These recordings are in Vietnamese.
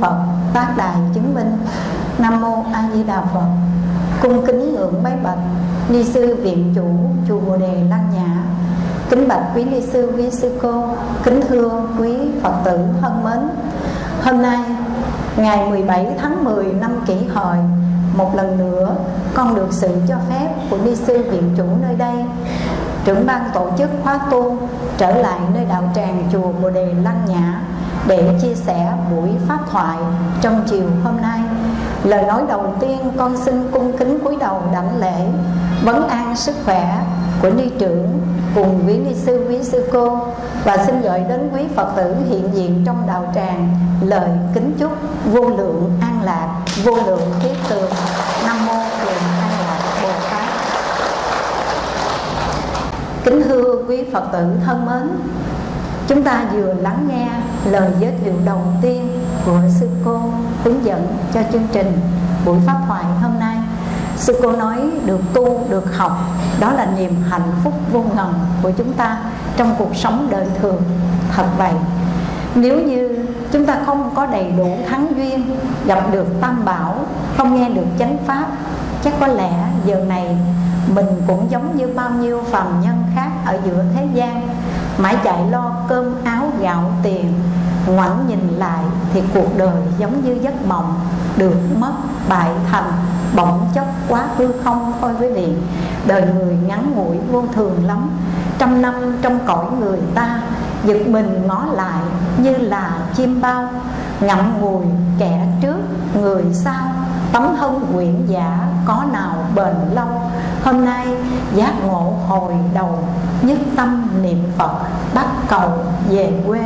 Phật Tác đài chứng minh. Nam mô A Di Đà Phật. Cung kính ngưỡng bái bạch, Ni sư viện chủ, chùa Bồ Đề Lăng Nhã. Kính bạch quý ni sư, quý sư cô. Kính thưa quý Phật tử thân mến, Hôm nay, ngày 17 tháng 10 năm kỷ hợi, Một lần nữa, con được sự cho phép của ni sư viện chủ nơi đây. Trưởng ban tổ chức khóa tu trở lại nơi đạo tràng chùa Bồ Đề Lăng Nhã để chia sẻ buổi pháp thoại trong chiều hôm nay. Lời nói đầu tiên con xin cung kính cúi đầu đảnh lễ vấn an sức khỏe của ni trưởng cùng quý ni sư quý sư cô và xin gửi đến quý Phật tử hiện diện trong đạo tràng lời kính chúc vô lượng an lạc, vô lượng thiết tường. Nam mô Thượng An Lạc Bồ Tát. Kính thưa quý Phật tử thân mến Chúng ta vừa lắng nghe lời giới thiệu đầu tiên của sư cô hướng dẫn cho chương trình buổi pháp thoại hôm nay. Sư cô nói được tu, được học Đó là niềm hạnh phúc vô ngần của chúng ta trong cuộc sống đời thường. Thật vậy Nếu như chúng ta không có đầy đủ thắng duyên Gặp được tam bảo, không nghe được chánh pháp Chắc có lẽ giờ này mình cũng giống như bao nhiêu phàm nhân khác ở giữa thế gian. Mãi chạy lo cơm áo gạo tiền Ngoảnh nhìn lại thì cuộc đời giống như giấc mộng Được mất, bại thành, bỗng chốc quá hư không thôi quý vị Đời người ngắn ngủi vô thường lắm Trăm năm trong cõi người ta Giật mình ngó lại như là chim bao. Ngậm ngùi kẻ trước người sau Tấm thân nguyện giả có nào bền lâu? Hôm nay giác ngộ hồi đầu Nhất tâm niệm Phật bắt cầu về quê.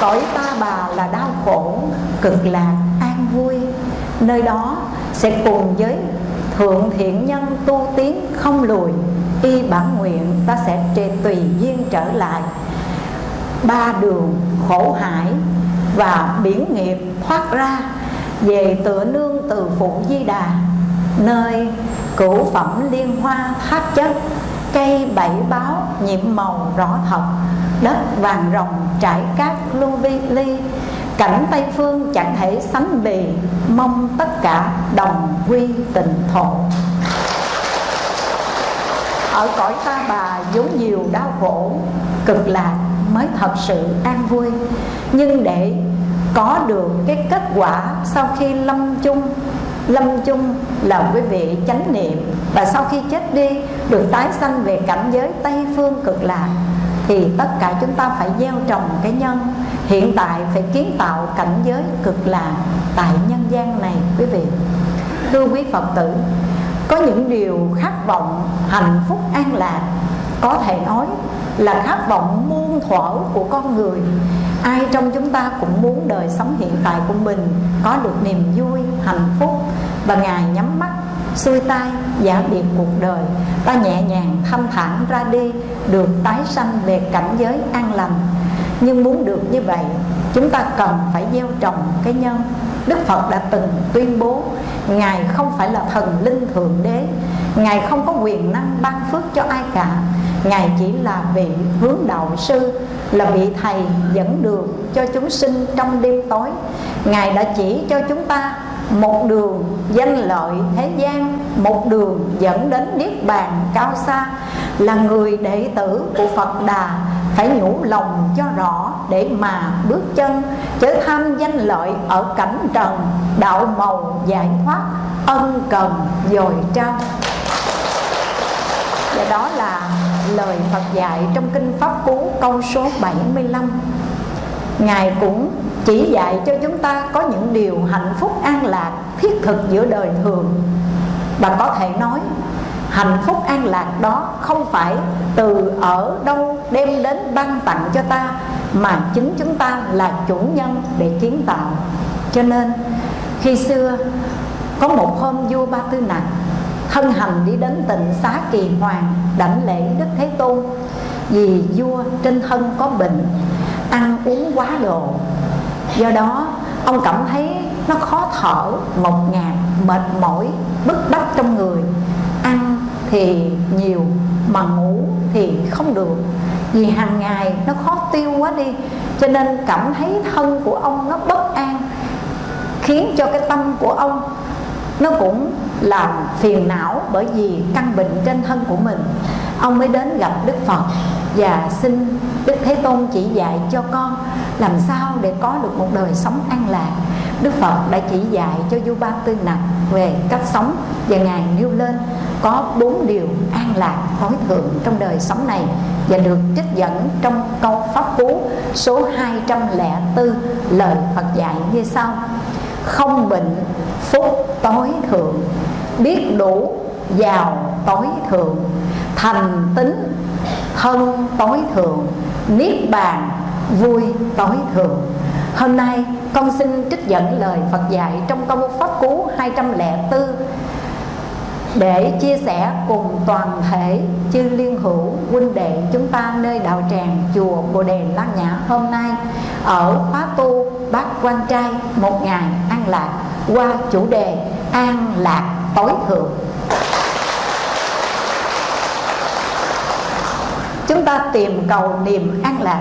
Cõi ta bà là đau khổ, cực lạc, an vui. Nơi đó sẽ cùng với thượng thiện nhân tu tiến không lùi Y bản nguyện ta sẽ trề tùy duyên trở lại. Ba đường khổ hải và biển nghiệp thoát ra về tựa nương từ phụ di đà, Nơi cửu phẩm liên hoa tháp chất, Cây bảy báo nhiệm màu rõ thật Đất vàng rồng trải cát lưu vi ly, Cảnh Tây Phương chẳng thể sánh bì, Mong tất cả đồng quy tình thổ. Ở cõi ta bà vốn nhiều đau khổ, Cực lạc mới thật sự an vui, Nhưng để có được cái kết quả sau khi lâm chung Lâm chung là quý vị chánh niệm. Và sau khi chết đi, được tái sanh về cảnh giới Tây Phương cực lạc, Thì tất cả chúng ta phải gieo trồng cái nhân. Hiện tại phải kiến tạo cảnh giới cực lạc Tại nhân gian này, quý vị. Thưa quý Phật tử, Có những điều khát vọng, hạnh phúc, an lạc Có thể nói là khát vọng muôn thuở của con người. Ai trong chúng ta cũng muốn đời sống hiện tại của mình có được niềm vui, hạnh phúc và ngài nhắm mắt, xuôi tay, giả biệt cuộc đời ta nhẹ nhàng thanh thản ra đi, được tái sanh về cảnh giới an lành. Nhưng muốn được như vậy, chúng ta cần phải gieo trồng cái nhân. Đức phật đã từng tuyên bố, ngài không phải là thần linh thượng đế. Ngài không có quyền năng ban phước cho ai cả ngài chỉ là vị hướng đạo sư, là vị thầy dẫn đường cho chúng sinh trong đêm tối. Ngài đã chỉ cho chúng ta một đường danh lợi thế gian, một đường dẫn đến niết bàn cao xa, là người đệ tử của phật đà phải nhủ lòng cho rõ để mà bước chân, chớ tham danh lợi ở cảnh trần, đạo màu giải thoát, ân cần dồi trao. Và đó là lời Phật dạy trong kinh Pháp Cú, câu số 75 Ngài cũng chỉ dạy cho chúng ta có những điều hạnh phúc an lạc, thiết thực giữa đời thường. Và có thể nói, hạnh phúc an lạc đó không phải từ ở đâu đem đến ban tặng cho ta, Mà chính chúng ta là chủ nhân để kiến tạo. Cho nên, khi xưa, có một hôm vua Ba Tư Nặng thân hành đi đến tịnh xá kỳ hoàng, đảnh lễ đức thế tôn. Vì vua trên thân có bệnh, ăn uống quá độ do đó, ông cảm thấy nó khó thở ngột ngạt, mệt mỏi, bức bách trong người. Ăn thì nhiều, mà ngủ thì không được. Vì hàng ngày nó khó tiêu quá đi, cho nên cảm thấy thân của ông nó bất an, khiến cho cái tâm của ông nó cũng làm phiền não bởi vì căn bệnh trên thân của mình. Ông mới đến gặp đức phật và xin đức thế tôn chỉ dạy cho con làm sao để có được một đời sống an lạc. Đức phật đã chỉ dạy cho du ba tư nặc về cách sống và ngài nêu lên có bốn điều an lạc tối thượng trong đời sống này và được trích dẫn trong câu pháp cú số 204 lời Phật dạy như sau không bệnh, phúc tối thượng. Biết đủ, giàu tối thượng. Thành tính, thân tối thượng. Niết bàn, vui tối thượng. Hôm nay con xin trích dẫn lời Phật dạy trong câu pháp cú 204 để chia sẻ cùng toàn thể chư liên hữu huynh đệ chúng ta nơi đạo tràng chùa Bồ Đề Lan Nhã hôm nay ở khóa tu bát quan trai, một ngày an lạc. Qua chủ đề, an lạc tối thượng. Chúng ta tìm cầu niềm an lạc.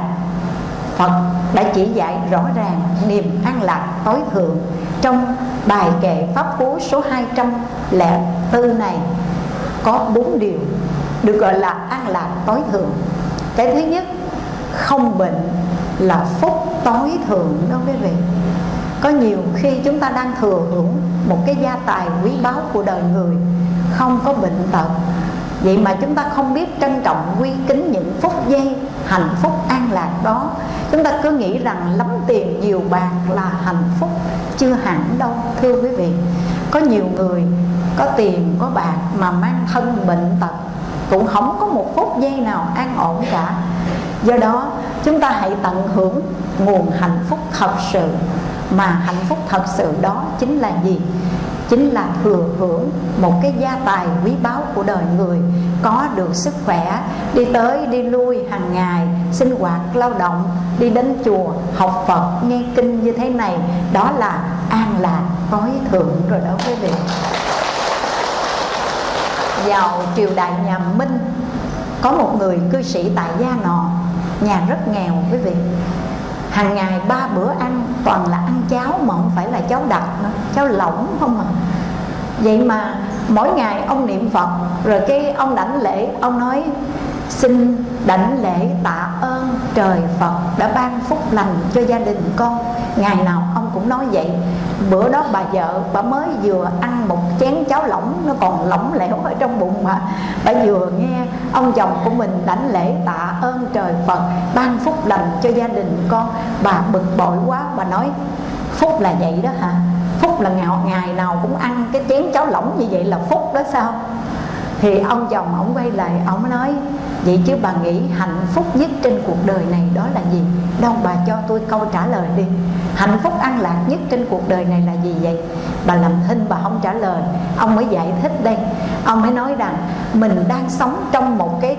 Phật đã chỉ dạy rõ ràng niềm an lạc tối thượng trong bài kệ pháp cú số 204 này. Có bốn điều được gọi là an lạc tối thượng. Cái thứ nhất, không bệnh là phúc tối thượng đó quý vị có nhiều khi chúng ta đang thừa hưởng một cái gia tài quý báu của đời người, không có bệnh tật. Vậy mà chúng ta không biết trân trọng, quy kính những phút giây, hạnh phúc an lạc đó. Chúng ta cứ nghĩ rằng lắm tiền nhiều bạc là hạnh phúc, chưa hẳn đâu, thưa quý vị. Có nhiều người có tiền, có bạc mà mang thân bệnh tật, cũng không có một phút giây nào an ổn cả. Do đó chúng ta hãy tận hưởng nguồn hạnh phúc thật sự. Mà hạnh phúc thật sự đó chính là gì? Chính là thừa hưởng một cái gia tài quý báu của đời người, có được sức khỏe, đi tới đi lui hàng ngày, sinh hoạt lao động, đi đến chùa, học phật, nghe kinh như thế này, đó là an lạc, tối thượng rồi đó quý vị. Vào triều đại nhà minh, có một người cư sĩ tại gia nọ nhà rất nghèo, quý vị. Hàng ngày ba bữa ăn, toàn là ăn cháo mà không phải là cháo đặc nữa, cháo lỏng không à. Vậy mà mỗi ngày ông niệm phật, rồi cái ông đảnh lễ, ông nói, xin đảnh lễ tạ ơn trời phật đã ban phúc lành cho gia đình con. Ngày nào ông cũng nói vậy. Bữa đó bà vợ bà mới vừa ăn một chén cháo lỏng nó còn lỏng lẻo ở trong bụng mà. Bà vừa nghe ông chồng của mình đảnh lễ tạ ơn trời phật ban phúc lành cho gia đình con. Bà bực bội quá bà nói phúc là vậy đó hả? Phúc là ngày, ngày nào cũng ăn cái chén cháo lỏng như vậy là phúc đó sao? Thì ông chồng ông quay lại ông nói vậy chứ bà nghĩ hạnh phúc nhất trên cuộc đời này đó là gì? Đâu bà cho tôi câu trả lời đi. Hạnh phúc an lạc nhất trên cuộc đời này là gì vậy? Bà làm thinh bà không trả lời. Ông mới giải thích đây. Ông mới nói rằng mình đang sống trong một cái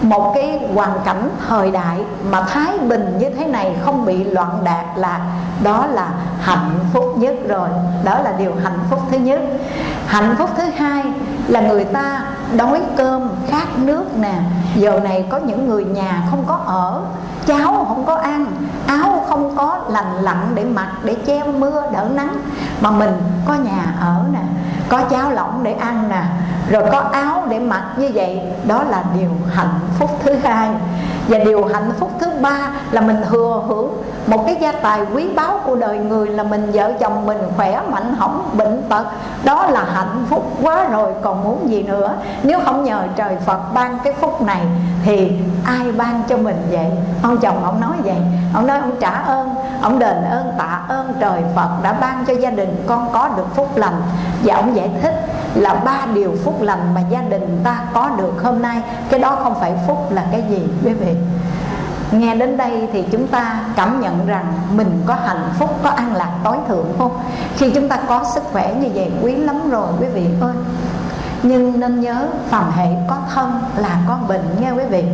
một cái hoàn cảnh thời đại mà thái bình như thế này không bị loạn đạt là đó là hạnh phúc nhất rồi. Đó là điều hạnh phúc thứ nhất. Hạnh phúc thứ hai là người ta đói cơm, khát nước nè. Giờ này có những người nhà không có ở. Cháo không có ăn. Áo không có lành lặn để mặc, để che mưa, đỡ nắng. Mà mình có nhà ở nè, có cháo lỏng để ăn nè, rồi có áo để mặc như vậy. Đó là điều hạnh phúc thứ hai và điều hạnh phúc thứ ba là mình thừa hưởng. Một cái gia tài quý báu của đời người là mình vợ chồng mình khỏe, mạnh hỏng, bệnh tật. Đó là hạnh phúc quá rồi, còn muốn gì nữa? Nếu không nhờ trời phật ban cái phúc này, thì ai ban cho mình vậy? Ông chồng ông nói vậy. Ông nói ông trả ơn, ông đền ơn, tạ ơn trời phật đã ban cho gia đình con có được phúc lành. Và ông giải thích là ba điều phúc lành mà gia đình ta có được hôm nay. Cái đó không phải phúc là cái gì quý vị? Nghe đến đây thì chúng ta cảm nhận rằng mình có hạnh phúc, có an lạc tối thượng không? Khi chúng ta có sức khỏe như vậy quý lắm rồi quý vị ơi. Nhưng nên nhớ phàm hệ có thân là có bệnh nghe quý vị.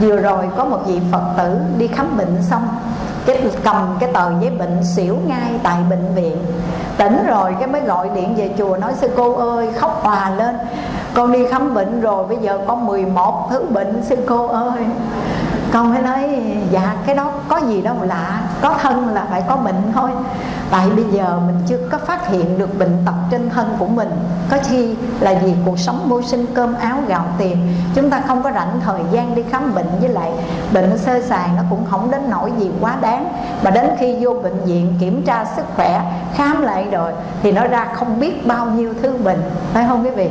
Vừa rồi có một vị Phật tử đi khám bệnh xong cái cầm cái tờ giấy bệnh xỉu ngay tại bệnh viện tỉnh rồi cái mới gọi điện về chùa, nói sư cô ơi, khóc hòa lên. Con đi khám bệnh rồi, bây giờ có 11 thứ bệnh, sư cô ơi. Con mới nói dạ cái đó có gì đâu lạ có thân là phải có bệnh thôi. Tại bây giờ mình chưa có phát hiện được bệnh tật trên thân của mình. Có chi là vì cuộc sống mưu sinh cơm áo gạo tiền. Chúng ta không có rảnh thời gian đi khám bệnh, với lại bệnh sơ sài nó cũng không đến nỗi gì quá đáng. Mà đến khi vô bệnh viện kiểm tra sức khỏe, khám lại rồi, thì nó ra không biết bao nhiêu thứ bệnh. Phải không quý vị?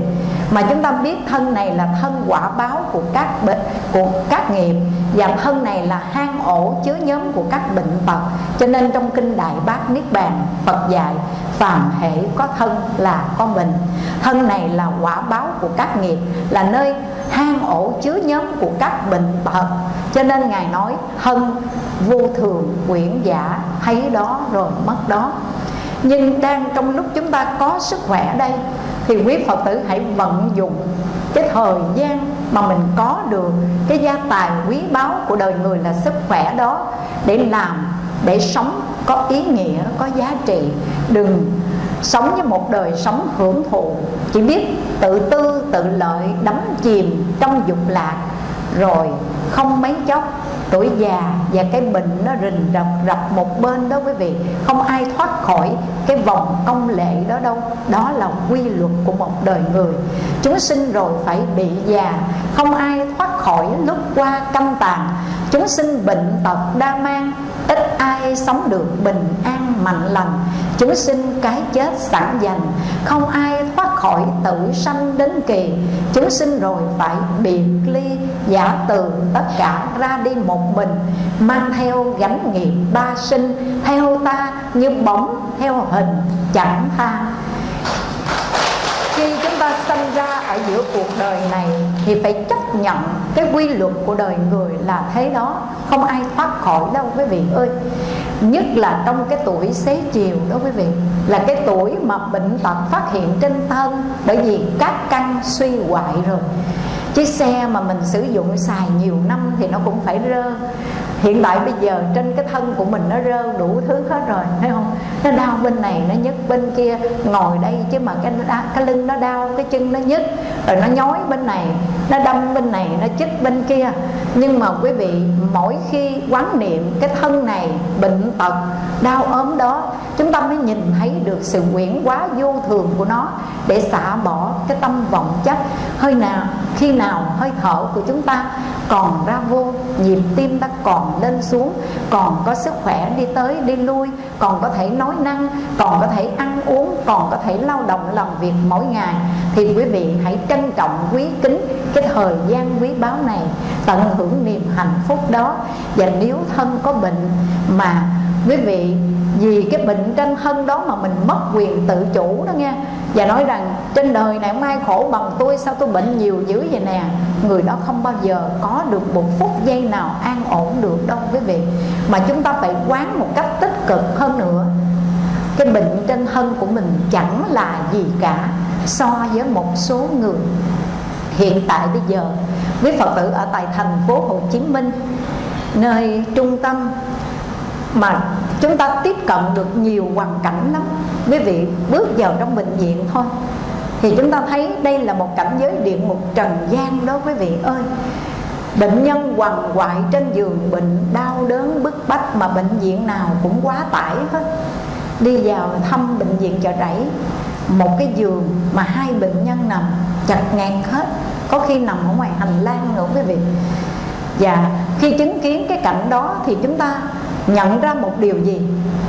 Mà chúng ta biết thân này là thân quả báo của các bệnh, của các nghiệp. Và thân này là hang ổ chứa nhóm của các bệnh tật cho nên trong kinh đại bát niết bàn, phật dạy, phàm hệ có thân là có mình. Thân này là quả báo của các nghiệp, là nơi hang ổ chứa nhóm của các bệnh tật. Cho nên ngài nói, thân vô thường, quyển giả, thấy đó rồi mất đó. Nhưng đang trong lúc chúng ta có sức khỏe đây, thì quý phật tử hãy vận dụng cái thời gian mà mình có được cái gia tài quý báu của đời người là sức khỏe đó để làm để sống có ý nghĩa, có giá trị. Đừng sống với một đời sống hưởng thụ. Chỉ biết tự tư, tự lợi, đắm chìm trong dục lạc. Rồi không mấy chốc, tuổi già và cái bệnh nó rình rập rập một bên đó quý vị. Không ai thoát khỏi cái vòng công lệ đó đâu. Đó là quy luật của một đời người. Chúng sinh rồi phải bị già. Không ai thoát khỏi lúc qua căm tàn. Chúng sinh bệnh tật, đa mang ít ai sống được bình an mạnh lành, chúng sinh cái chết sẵn dành. Không ai thoát khỏi tử sanh đến kỳ, chúng sinh rồi phải biệt ly, giả từ tất cả ra đi một mình. Mang theo gánh nghiệp ba sinh, theo ta như bóng, theo hình chẳng tha. Tại giữa cuộc đời này thì phải chấp nhận cái quy luật của đời người là thế đó. Không ai thoát khỏi đâu quý vị ơi. Nhất là trong cái tuổi xế chiều đó quý vị. Là cái tuổi mà bệnh tật phát hiện trên thân. Bởi vì các căn suy hoại rồi. Chiếc xe mà mình sử dụng xài nhiều năm thì nó cũng phải rơ hiện tại bây giờ trên cái thân của mình nó rơ đủ thứ hết rồi, thấy không? Nó đau bên này nó nhức, bên kia ngồi đây chứ mà cái cái lưng nó đau, cái chân nó nhức, rồi nó nhói bên này, nó đâm bên này, nó chích bên kia. Nhưng mà quý vị, mỗi khi quán niệm cái thân này, bệnh tật, đau ốm đó, chúng ta mới nhìn thấy được sự quyển quá vô thường của nó để xả bỏ cái tâm vọng chấp. Hơi nào khi nào hơi thở của chúng ta còn ra vô, nhịp tim ta còn lên xuống, còn có sức khỏe đi tới, đi lui, còn có thể nói năng, còn có thể ăn uống, còn có thể lao động làm việc mỗi ngày, thì quý vị hãy trân trọng, quý kính cái thời gian quý báu này, tận hưởng niềm hạnh phúc đó. Và nếu thân có bệnh mà quý vị vì cái bệnh trên thân đó mà mình mất quyền tự chủ đó nghe. Và nói rằng, trên đời này không ai khổ bằng tôi, sao tôi bệnh nhiều dữ vậy nè? Người đó không bao giờ có được một phút giây nào an ổn được đâu, quý vị. Mà chúng ta phải quán một cách tích cực hơn nữa. Cái bệnh trên thân của mình chẳng là gì cả, so với một số người hiện tại bây giờ. Quý phật tử ở tại thành phố hồ chí minh, nơi trung tâm mà chúng ta tiếp cận được nhiều hoàn cảnh lắm. Quý vị, bước vào trong bệnh viện thôi. Thì chúng ta thấy đây là một cảnh giới địa ngục trần gian đó, quý vị ơi. Bệnh nhân quằn quại trên giường bệnh, đau đớn bức bách mà bệnh viện nào cũng quá tải hết. Đi vào thăm bệnh viện chợ rẫy. Một cái giường mà hai bệnh nhân nằm chặt ngạt hết. Có khi nằm ở ngoài hành lang nữa, quý vị. Và khi chứng kiến cái cảnh đó thì chúng ta nhận ra một điều gì?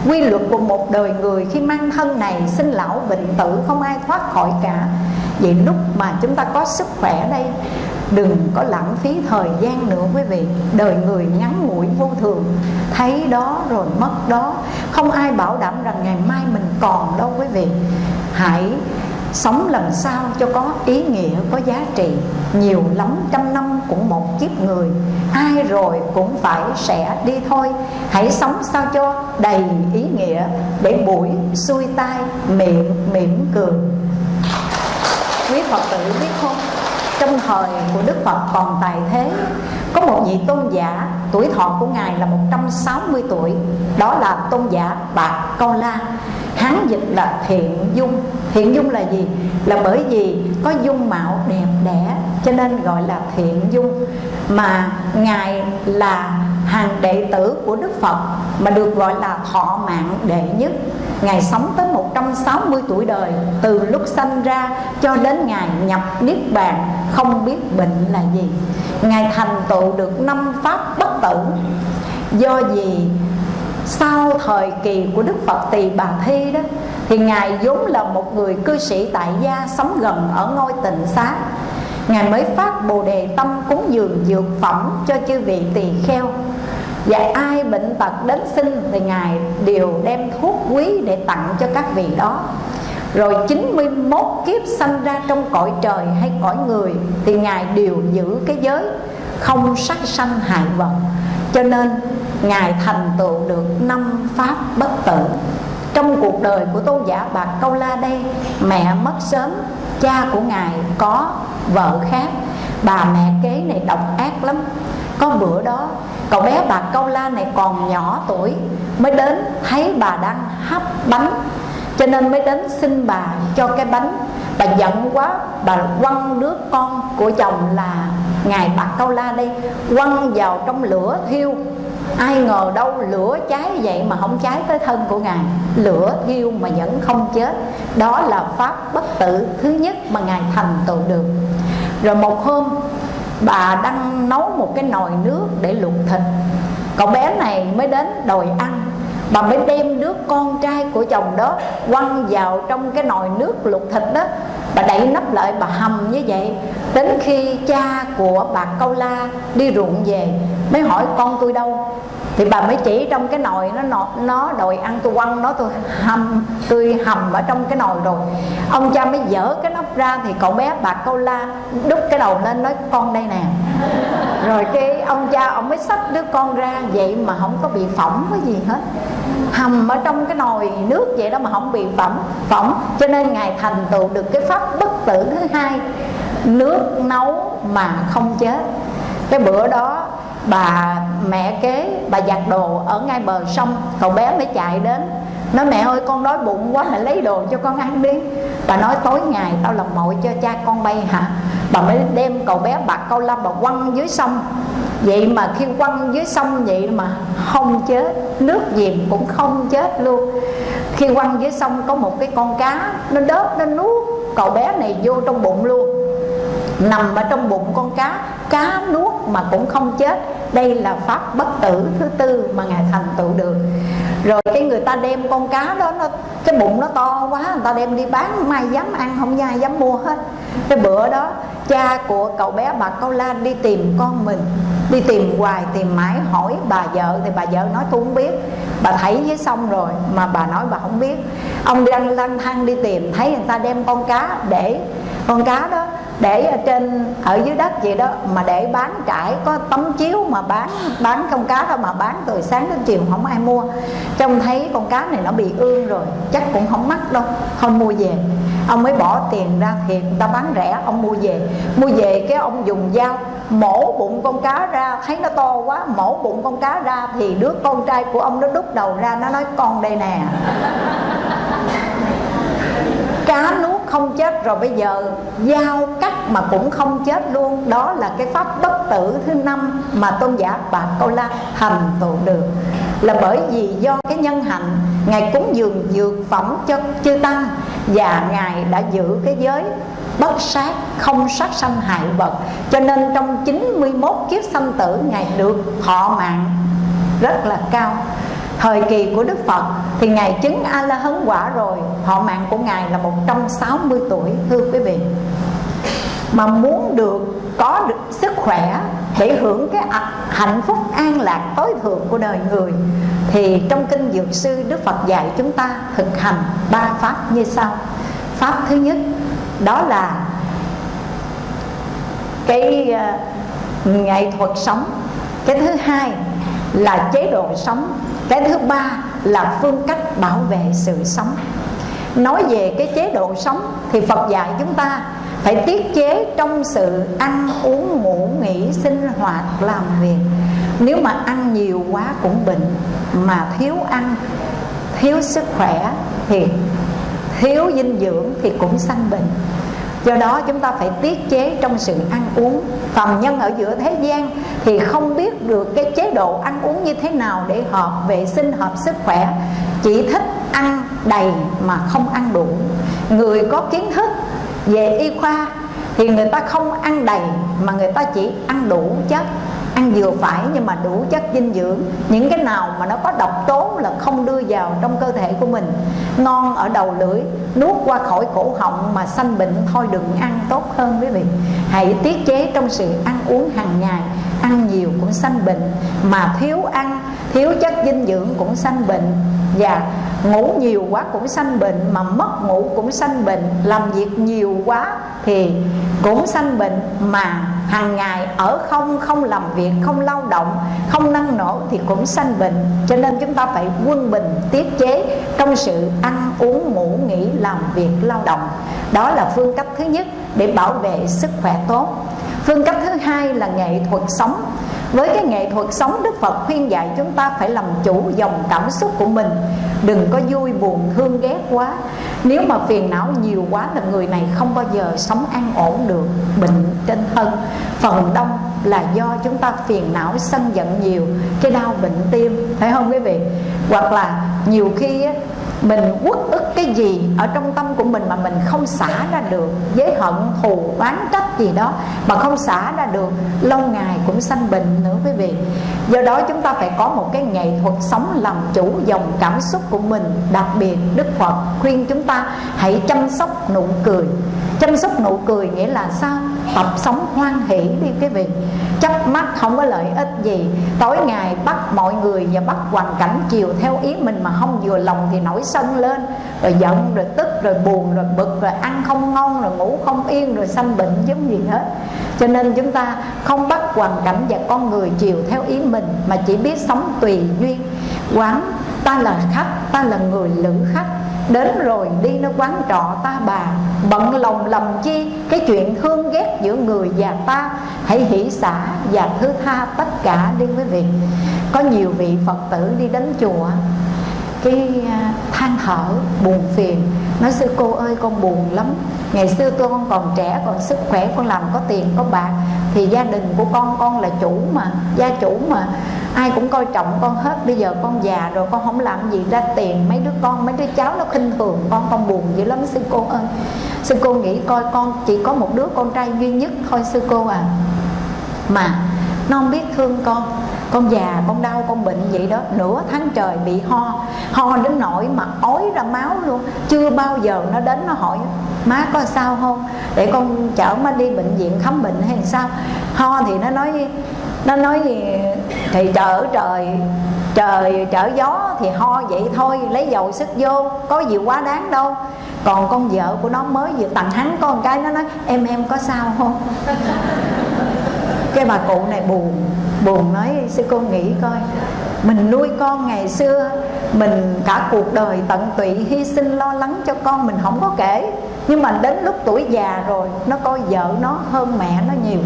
Quy luật của một đời người khi mang thân này, sinh lão, bệnh tử, không ai thoát khỏi cả. Vậy lúc mà chúng ta có sức khỏe đây, đừng có lãng phí thời gian nữa, quý vị. Đời người ngắn ngủi vô thường. Thấy đó rồi mất đó. Không ai bảo đảm rằng ngày mai mình còn đâu, quý vị. Hãy sống lần sau cho có ý nghĩa, có giá trị. Nhiều lắm, trăm năm cũng một kiếp người. Ai rồi cũng phải sẽ đi thôi. Hãy sống sao cho đầy ý nghĩa, để buổi xuôi tai miệng mỉm cười. Quý phật tử biết không? Trong thời của Đức Phật còn tài thế, Có một vị tôn giả, Tuổi thọ của Ngài là 160 tuổi. Đó là tôn giả Bạc Câu La. Hán dịch là thiện dung. Thiện dung là gì? Là bởi vì có dung mạo đẹp đẽ, Cho nên gọi là thiện dung. Mà Ngài là hàng đệ tử của Đức Phật, Mà được gọi là thọ mạng đệ nhất. Ngài sống tới 160 tuổi đời, Từ lúc sanh ra cho đến Ngài nhập Niết Bàn, Không biết bệnh là gì. Ngài thành tựu được năm pháp bất tử. Do gì sau thời kỳ của Đức Phật Tỳ Bà Thi đó, Thì Ngài vốn là một người cư sĩ tại gia Sống gần ở ngôi tịnh xá. Ngài mới phát bồ đề tâm cúng dường dược phẩm cho chư vị tỳ kheo. Và ai bệnh tật đến sinh thì Ngài đều đem thuốc quý để tặng cho các vị đó. Rồi 91 kiếp sanh ra trong cõi trời hay cõi người Thì Ngài đều giữ cái giới không sát sanh hại vật. Cho nên Ngài thành tựu được năm pháp bất tử. Trong cuộc đời của tôn giả Bạc Câu La đây, Mẹ mất sớm, Cha của Ngài có vợ khác. Bà mẹ kế này độc ác lắm. Có bữa đó, Cậu bé bà Câu La này còn nhỏ tuổi, Mới đến thấy bà đang hấp bánh. Cho nên mới đến xin bà cho cái bánh. Bà giận quá, Bà quăng đứa con của chồng là Ngài bà Câu La đây, Quăng vào trong lửa thiêu. Ai ngờ đâu lửa cháy vậy mà không cháy tới thân của Ngài. Lửa thiêu mà vẫn không chết. Đó là pháp bất tử thứ nhất mà Ngài thành tựu được. Rồi một hôm, bà đang nấu một cái nồi nước để luộc thịt. Cậu bé này mới đến đòi ăn bà mới đem đứa con trai của chồng đó quăng vào trong cái nồi nước luộc thịt đó. Bà đậy nắp lại, bà hầm như vậy. Đến khi cha của bà câu la đi ruộng về, mới hỏi con tôi đâu? Thì bà mới chỉ trong cái nồi nó nó đòi ăn, tôi quăng nó, tôi hầm tôi hầm ở trong cái nồi rồi. Ông cha mới dở cái nắp ra thì cậu bé bà câu la, đút cái đầu lên nói, con đây nè. Rồi cái ông cha, ông mới xách đứa con ra, vậy mà không có bị phỏng cái gì hết. Hầm ở trong cái nồi nước vậy đó mà không bị phỏng phỏng. Cho nên ngài thành tựu được cái pháp bất tử thứ hai, nước nấu mà không chết. Cái bữa đó bà mẹ kế, bà giặt đồ ở ngay bờ sông. Cậu bé mới chạy đến. Nói, mẹ ơi, con đói bụng quá mẹ lấy đồ cho con ăn đi. Bà nói, tối ngày tao làm mội cho cha con bay hả? Bà mới đem cậu bé bạc câu lâm bà quăng dưới sông. Vậy mà khi quăng dưới sông vậy mà không chết, nước dìm cũng không chết luôn. Khi quăng dưới sông có một cái con cá, nó đớp, nó nuốt. Cậu bé này vô trong bụng luôn nằm ở trong bụng con cá cá nuốt mà cũng không chết. Đây là pháp bất tử thứ tư mà ngài thành tựu được. Rồi cái người ta đem con cá đó, nó, cái bụng nó to quá, người ta đem đi bán mai dám ăn, không ai dám mua hết. Cái bữa đó, cha của cậu bé bà câu la đi tìm con mình, đi tìm hoài, tìm mãi, hỏi bà vợ, thì bà vợ nói, tôi không biết. Bà thấy với sông rồi, mà bà nói bà không biết. Ông đang lang thang đi tìm, thấy người ta đem con cá để, con cá đó để ở trên, ở dưới đất vậy đó, mà để bán trải, có tấm chiếu mà bán bán con cá thôi mà bán từ sáng đến chiều không ai mua. Trông thấy con cá này nó bị ương rồi, chắc cũng không mắc đâu không mua về. Ông mới bỏ tiền ra thì người ta bán rẻ, ông mua về. Mua về cái ông dùng dao, mổ bụng con cá ra, thấy nó to quá, mổ bụng con cá ra thì đứa con trai của ông nó đút đầu ra, nó nói, con đây nè. Cá nuốt không chết rồi bây giờ, giao cắt mà cũng không chết luôn. Đó là cái pháp bất tử thứ năm mà tôn giả bà câu la thành tựu được. Là bởi vì do cái nhân hạnh, ngài cúng dường dược phẩm cho chư tăng và ngài đã giữ cái giới bất sát, không sát sanh hại vật. Cho nên trong 91 kiếp sanh tử, ngài được thọ mạng rất là cao. Thời kỳ của Đức Phật thì Ngài chứng A-la-hấn quả rồi. Họ mạng của Ngài là 160 tuổi, thưa quý vị. Mà muốn được có được sức khỏe để hưởng cái hạnh phúc an lạc tối thượng của đời người, Thì trong Kinh Dược Sư Đức Phật dạy chúng ta thực hành ba pháp như sau. Pháp thứ nhất, đó là cái ờ, nghệ thuật sống. Cái thứ hai là chế độ sống cái thứ ba là phương cách bảo vệ sự sống. Nói về cái chế độ sống thì phật dạy chúng ta phải tiết chế trong sự ăn, uống, ngủ, nghỉ, sinh hoạt, làm việc. Nếu mà ăn nhiều quá cũng bệnh, mà thiếu ăn, thiếu sức khỏe thì thiếu dinh dưỡng thì cũng sanh bệnh do đó chúng ta phải tiết chế trong sự ăn uống. Phàm nhân ở giữa thế gian thì không biết được cái chế độ ăn uống như thế nào để hợp vệ sinh, hợp sức khỏe. Chỉ thích ăn đầy mà không ăn đủ. Người có kiến thức về y khoa thì người ta không ăn đầy mà người ta chỉ ăn đủ chất ăn vừa phải nhưng mà đủ chất dinh dưỡng. Những cái nào mà nó có độc tố là không đưa vào trong cơ thể của mình. Ngon ở đầu lưỡi, nuốt qua khỏi cổ họng mà sanh bệnh thôi đừng ăn tốt hơn quý vị. Hãy tiết chế trong sự ăn uống hàng ngày ăn nhiều cũng sanh bệnh, mà thiếu ăn, thiếu chất dinh dưỡng cũng sanh bệnh. Và ngủ nhiều quá cũng sanh bệnh, mà mất ngủ cũng sanh bệnh. Làm việc nhiều quá thì cũng sanh bệnh, mà hàng ngày ở không không làm việc, không lao động, không năng nổ thì cũng sanh bệnh. Cho nên chúng ta phải quân bình, tiết chế trong sự ăn, uống, ngủ, nghỉ, làm việc, lao động. Đó là phương cách thứ nhất để bảo vệ sức khỏe tốt phương cách thứ hai là nghệ thuật sống. Với cái nghệ thuật sống, Đức Phật khuyên dạy chúng ta phải làm chủ dòng cảm xúc của mình. Đừng có vui buồn, thương ghét quá. Nếu mà phiền não nhiều quá là người này không bao giờ sống an ổn được, Bệnh trên thân. Phần đông là do chúng ta phiền não, sân giận nhiều, Cái đau bệnh tim, Phải không quý vị? Hoặc là nhiều khi mình uất ức cái gì ở trong tâm của mình mà mình không xả ra được? Với hận, thù, oán trách gì đó mà không xả ra được. Lâu ngày cũng sanh bệnh nữa quý vị. Do đó chúng ta phải có một cái nghệ thuật sống làm chủ dòng cảm xúc của mình, đặc biệt đức phật khuyên chúng ta hãy chăm sóc nụ cười. Chăm sóc nụ cười nghĩa là sao? Tập sống hoan hỷ đi quý vị. Chấp mắt không có lợi ích gì. Tối ngày bắt mọi người và bắt hoàn cảnh chiều theo ý mình mà không vừa lòng thì nổi sân lên. Rồi giận, rồi tức, rồi buồn, rồi bực, rồi ăn không ngon, rồi ngủ không yên, rồi sanh bệnh giống gì hết. Cho nên chúng ta không bắt hoàn cảnh và con người chiều theo ý mình mà chỉ biết sống tùy duyên. Quán, ta là khách, ta là người lữ khách. Đến rồi đi nó quán trọ ta bà, Bận lòng lầm chi? Cái chuyện thương ghét giữa người và ta, Hãy hỷ xả. Và thứ tha, tất cả đi quý vị Có nhiều vị Phật tử đi đến chùa. Cái à, than thở, buồn phiền. Nói, sư cô ơi, con buồn lắm. Ngày xưa con còn trẻ, còn sức khỏe, Con làm có tiền, có bạc. Thì gia đình của con con là chủ mà, Gia chủ mà ai cũng coi trọng con hết. Bây giờ con già rồi, con không làm gì ra tiền. Mấy đứa con, mấy đứa cháu nó khinh thường con con buồn dữ lắm. Sư cô ơi, sư cô nghĩ coi con chỉ có một đứa con trai duy nhất thôi, sư cô à. Mà, nó không biết thương con. Con già, con đau, con bệnh vậy đó. Nửa tháng trời bị ho ho đến nỗi mà ói ra máu luôn. Chưa bao giờ nó đến, nó hỏi, má có sao không? Để con chở má đi bệnh viện khám bệnh hay sao? Ho thì nó nói nó nói gì thì trời trời trời trở gió thì ho vậy thôi, lấy dầu sức vô, có gì quá đáng đâu. Còn con vợ của nó mới vừa tặng hắn con cái, nó nói, em em có sao không? Cái bà cụ này buồn buồn nói, sư cô nghĩ coi, mình nuôi con ngày xưa, mình cả cuộc đời tận tụy, hy sinh lo lắng cho con mình không có kể. Nhưng mà đến lúc tuổi già rồi, nó coi vợ nó hơn mẹ nó nhiều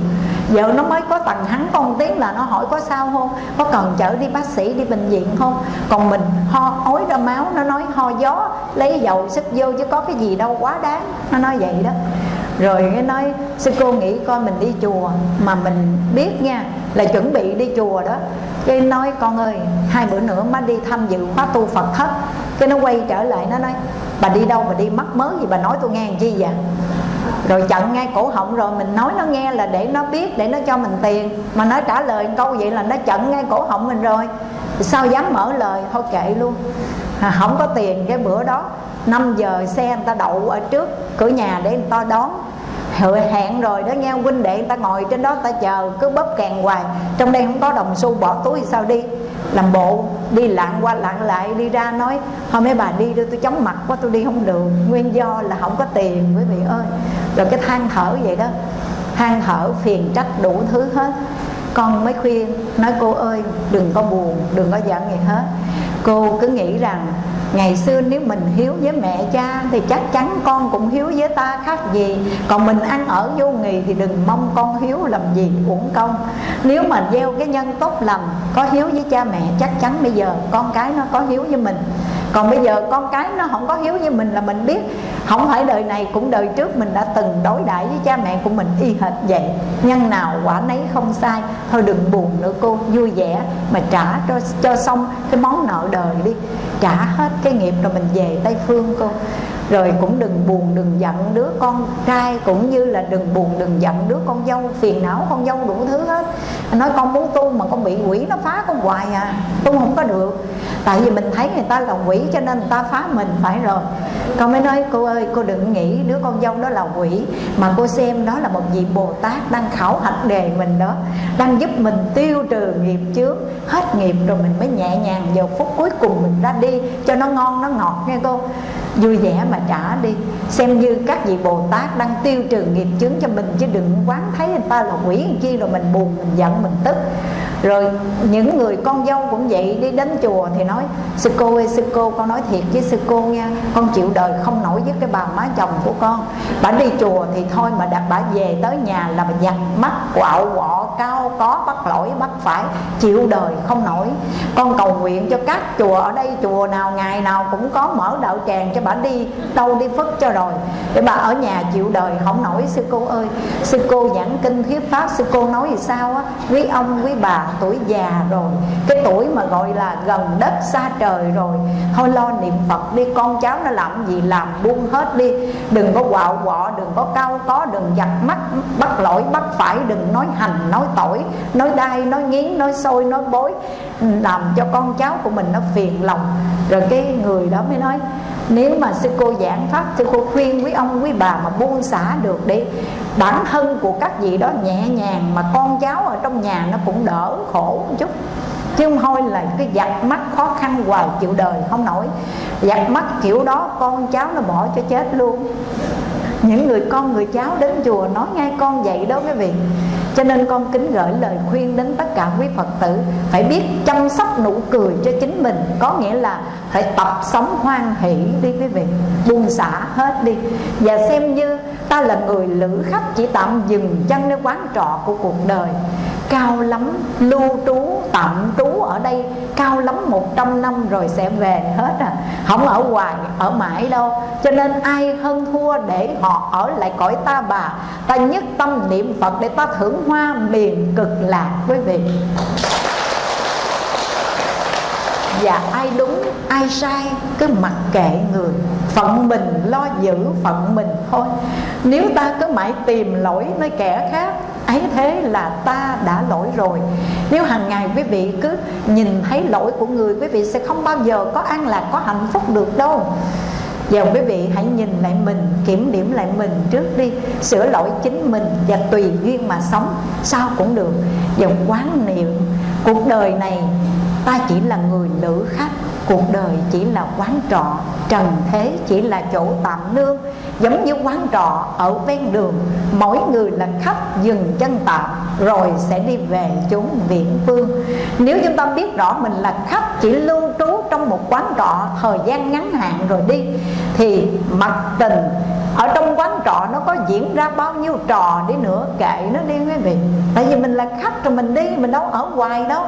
vợ nó mới có tầng hắn con tiếng là nó hỏi có sao không? Có cần chở đi bác sĩ, đi bệnh viện không? Còn mình ho, ối ra máu, nó nói ho gió, lấy dầu sức vô chứ có cái gì đâu, quá đáng. Nó nói vậy đó. Rồi cái nói, sư cô nghĩ coi mình đi chùa mà mình biết nha, là chuẩn bị đi chùa đó. Cái nói, con ơi, hai bữa nữa má đi tham dự khóa tu phật thất cái nó quay trở lại, nó nói, bà đi đâu mà đi mắc mớ gì bà nói tôi nghe làm chi vậy? Rồi chặn ngay cổ họng rồi mình nói nó nghe là để nó biết để nó cho mình tiền. Mà nó trả lời câu vậy là nó chặn ngay cổ họng mình rồi. Sao dám mở lời? Thôi kệ luôn. À, không có tiền cái bữa đó. 5 giờ xe người ta đậu ở trước cửa nhà để người ta đón. Hẹn rồi đó nghe huynh đệ người ta ngồi trên đó ta chờ cứ bóp kèn hoài. Trong đây không có đồng xu bỏ túi sao đi? Làm bộ, đi lạng qua lạng lại, đi ra nói hôm mấy bà đi đưa tôi chóng mặt quá, tôi đi không được. Nguyên do là không có tiền, quý vị ơi. Rồi cái than thở vậy đó. Than thở phiền trách đủ thứ hết. Con mới khuyên, nói, cô ơi, đừng có buồn, đừng có giận gì hết. Cô cứ nghĩ rằng ngày xưa nếu mình hiếu với mẹ cha thì chắc chắn con cũng hiếu với ta khác gì. Còn mình ăn ở vô nghì thì đừng mong con hiếu làm gì, uổng công. Nếu mà gieo cái nhân tốt lành, có hiếu với cha mẹ, chắc chắn bây giờ con cái nó có hiếu với mình. Còn bây giờ con cái nó không có hiếu với mình là mình biết, không phải đời này cũng đời trước mình đã từng đối đãi với cha mẹ của mình y hệt vậy. Nhân nào quả nấy không sai, thôi đừng buồn nữa cô, vui vẻ mà trả cho cho xong cái món nợ đời đi, trả hết cái nghiệp rồi mình về tây phương cô rồi cũng đừng buồn, đừng giận đứa con trai, cũng như là đừng buồn, đừng giận đứa con dâu, phiền não con dâu đủ thứ hết. Nói con muốn tu mà con bị quỷ nó phá con hoài à tu không có được. Tại vì mình thấy người ta là quỷ cho nên người ta phá mình, phải rồi. Con mới nói, cô ơi, cô đừng nghĩ đứa con dâu đó là quỷ, mà cô xem đó là một vị bồ tát đang khảo hạch đề mình đó, đang giúp mình tiêu trừ nghiệp trước hết nghiệp rồi mình mới nhẹ nhàng vào phút cuối cùng mình ra đi, cho nó ngon, nó ngọt nghe cô vui vẻ mà trả đi. Xem như các vị bồ tát đang tiêu trừ nghiệp chướng cho mình, chứ đừng quán thấy người ta là quỷ chi rồi mình buồn, mình giận, mình tức. Rồi những người con dâu cũng vậy, đi đến chùa thì nói, sư cô ơi, sư cô, con nói thiệt với sư cô nha, con chịu đời không nổi với cái bà má chồng của con. Bà đi chùa thì thôi mà đặt, bà về tới nhà là bà giặt mắt quạo quọ cao, có bắt lỗi, bắt phải, chịu đời không nổi. Con cầu nguyện cho các chùa ở đây, chùa nào, ngày nào cũng có mở đạo tràng cho bà đi, đâu đi phất cho rồi. Để bà ở nhà chịu đời không nổi, sư cô ơi. Sư cô giảng kinh thuyết pháp, sư cô nói gì sao á? Quý ông, quý bà, tuổi già rồi. Cái tuổi mà gọi là gần đất xa trời rồi. Thôi lo niệm phật đi, con cháu nó làm gì làm buông hết đi. Đừng có quạo quọ, đừng có cao có, đừng giặt mắt, bắt lỗi, bắt phải, đừng nói hành, nói nói tội nói đai, nói nghiến, nói sôi nói bối, làm cho con cháu của mình nó phiền lòng. Rồi cái người đó mới nói, nếu mà sư cô giảng pháp, sư cô khuyên quý ông, quý bà mà buông xả được đi, bản thân của các vị đó nhẹ nhàng mà con cháu ở trong nhà nó cũng đỡ khổ một chút. Chứ không thôi là cái giặt mắt khó khăn hoài chịu đời không nổi. Giặt mắt kiểu đó con cháu nó bỏ cho chết luôn. Những người con, người cháu đến chùa nói ngay con vậy đó quý vị cho nên con kính gửi lời khuyên đến tất cả quý Phật tử Phải biết chăm sóc nụ cười cho chính mình. Có nghĩa là phải tập sống hoan hỷ đi quý vị. Buông xả hết đi. Và xem như ta là người lữ khách Chỉ tạm dừng chân nơi quán trọ của cuộc đời cao lắm, lưu trú, tạm trú ở đây cao lắm 100 năm rồi sẽ về hết à. Không ở hoài, ở mãi đâu. Cho nên ai hơn thua để họ ở lại cõi ta bà. Ta nhất tâm niệm phật để ta thưởng hoa miền cực lạc, quý vị. Và ai đúng, ai sai, cứ mặc kệ người. Phận mình lo giữ, phận mình thôi. Nếu ta cứ mãi tìm lỗi nơi kẻ khác ấy thế là ta đã lỗi rồi. Nếu hàng ngày quý vị cứ nhìn thấy lỗi của người, quý vị sẽ không bao giờ có an lạc, có hạnh phúc được đâu. Giờ quý vị hãy nhìn lại mình, Kiểm điểm lại mình trước đi. Sửa lỗi chính mình Và tùy duyên mà sống. Sao cũng được. Giờ quán niệm, Cuộc đời này ta chỉ là người lữ khách cuộc đời chỉ là quán trọ, trần thế, chỉ là chỗ tạm nương giống như quán trọ ở ven đường, mỗi người là khách dừng chân tạm, rồi sẽ đi về chốn viễn phương. Nếu chúng ta biết rõ mình là khách chỉ lưu trú trong một quán trọ thời gian ngắn hạn rồi đi, thì mặt tình ở trong quán trọ nó có diễn ra bao nhiêu trò đi nữa kệ nó đi quý vị. Tại vì mình là khách rồi mình đi, mình đâu ở hoài đâu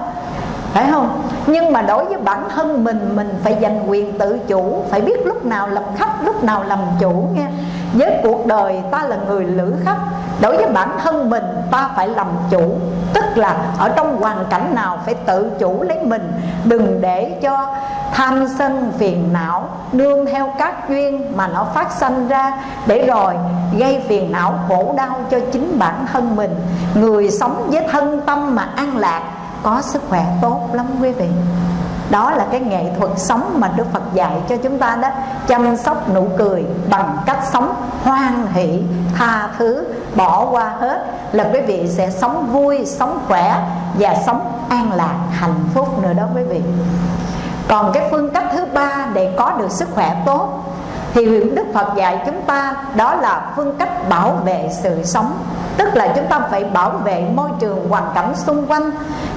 phải không? Nhưng mà đối với bản thân mình mình phải giành quyền tự chủ, phải biết lúc nào làm khách, lúc nào làm chủ nghe. Với cuộc đời ta là người lữ khách, đối với bản thân mình ta phải làm chủ. Tức là ở trong hoàn cảnh nào phải tự chủ lấy mình, đừng để cho tham sân phiền não, nương theo các duyên mà nó phát sanh ra để rồi gây phiền não khổ đau cho chính bản thân mình. Người sống với thân tâm mà an lạc có sức khỏe tốt lắm quý vị. Đó là cái nghệ thuật sống mà Đức Phật dạy cho chúng ta đó. Chăm sóc nụ cười bằng cách sống hoan hỷ, tha thứ, bỏ qua hết Là quý vị sẽ sống vui, sống khỏe và sống an lạc, hạnh phúc nữa đó quý vị. Còn cái phương cách thứ ba để có được sức khỏe tốt thì Đức Phật dạy chúng ta đó là phương cách bảo vệ sự sống. Tức là chúng ta phải bảo vệ môi trường hoàn cảnh xung quanh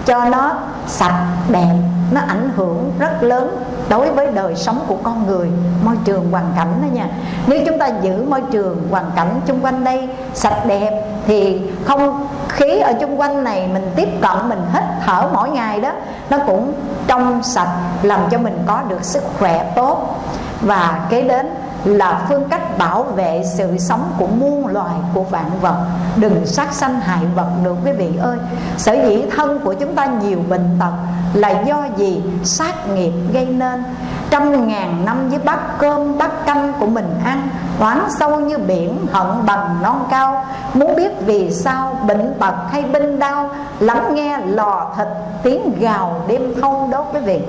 Cho nó sạch, đẹp, Nó ảnh hưởng rất lớn đối với đời sống của con người, Môi trường hoàn cảnh đó nha. Nếu chúng ta giữ môi trường hoàn cảnh xung quanh đây sạch đẹp Thì không khí ở xung quanh này mình tiếp cận, mình hít thở mỗi ngày đó, Nó cũng trong sạch, làm cho mình có được sức khỏe tốt. Và kế đến là phương cách bảo vệ sự sống của muôn loài của vạn vật. Đừng sát sanh hại vật được, quý vị ơi. Sở dĩ thân của chúng ta nhiều bệnh tật là do gì? Sát nghiệp gây nên. Trăm ngàn năm với bát cơm, bát canh của mình ăn, oán sâu như biển, hận bằng non cao. Muốn biết vì sao bệnh tật hay binh đau, lắng nghe lò thịt tiếng gào đêm thâu đốt quý vị.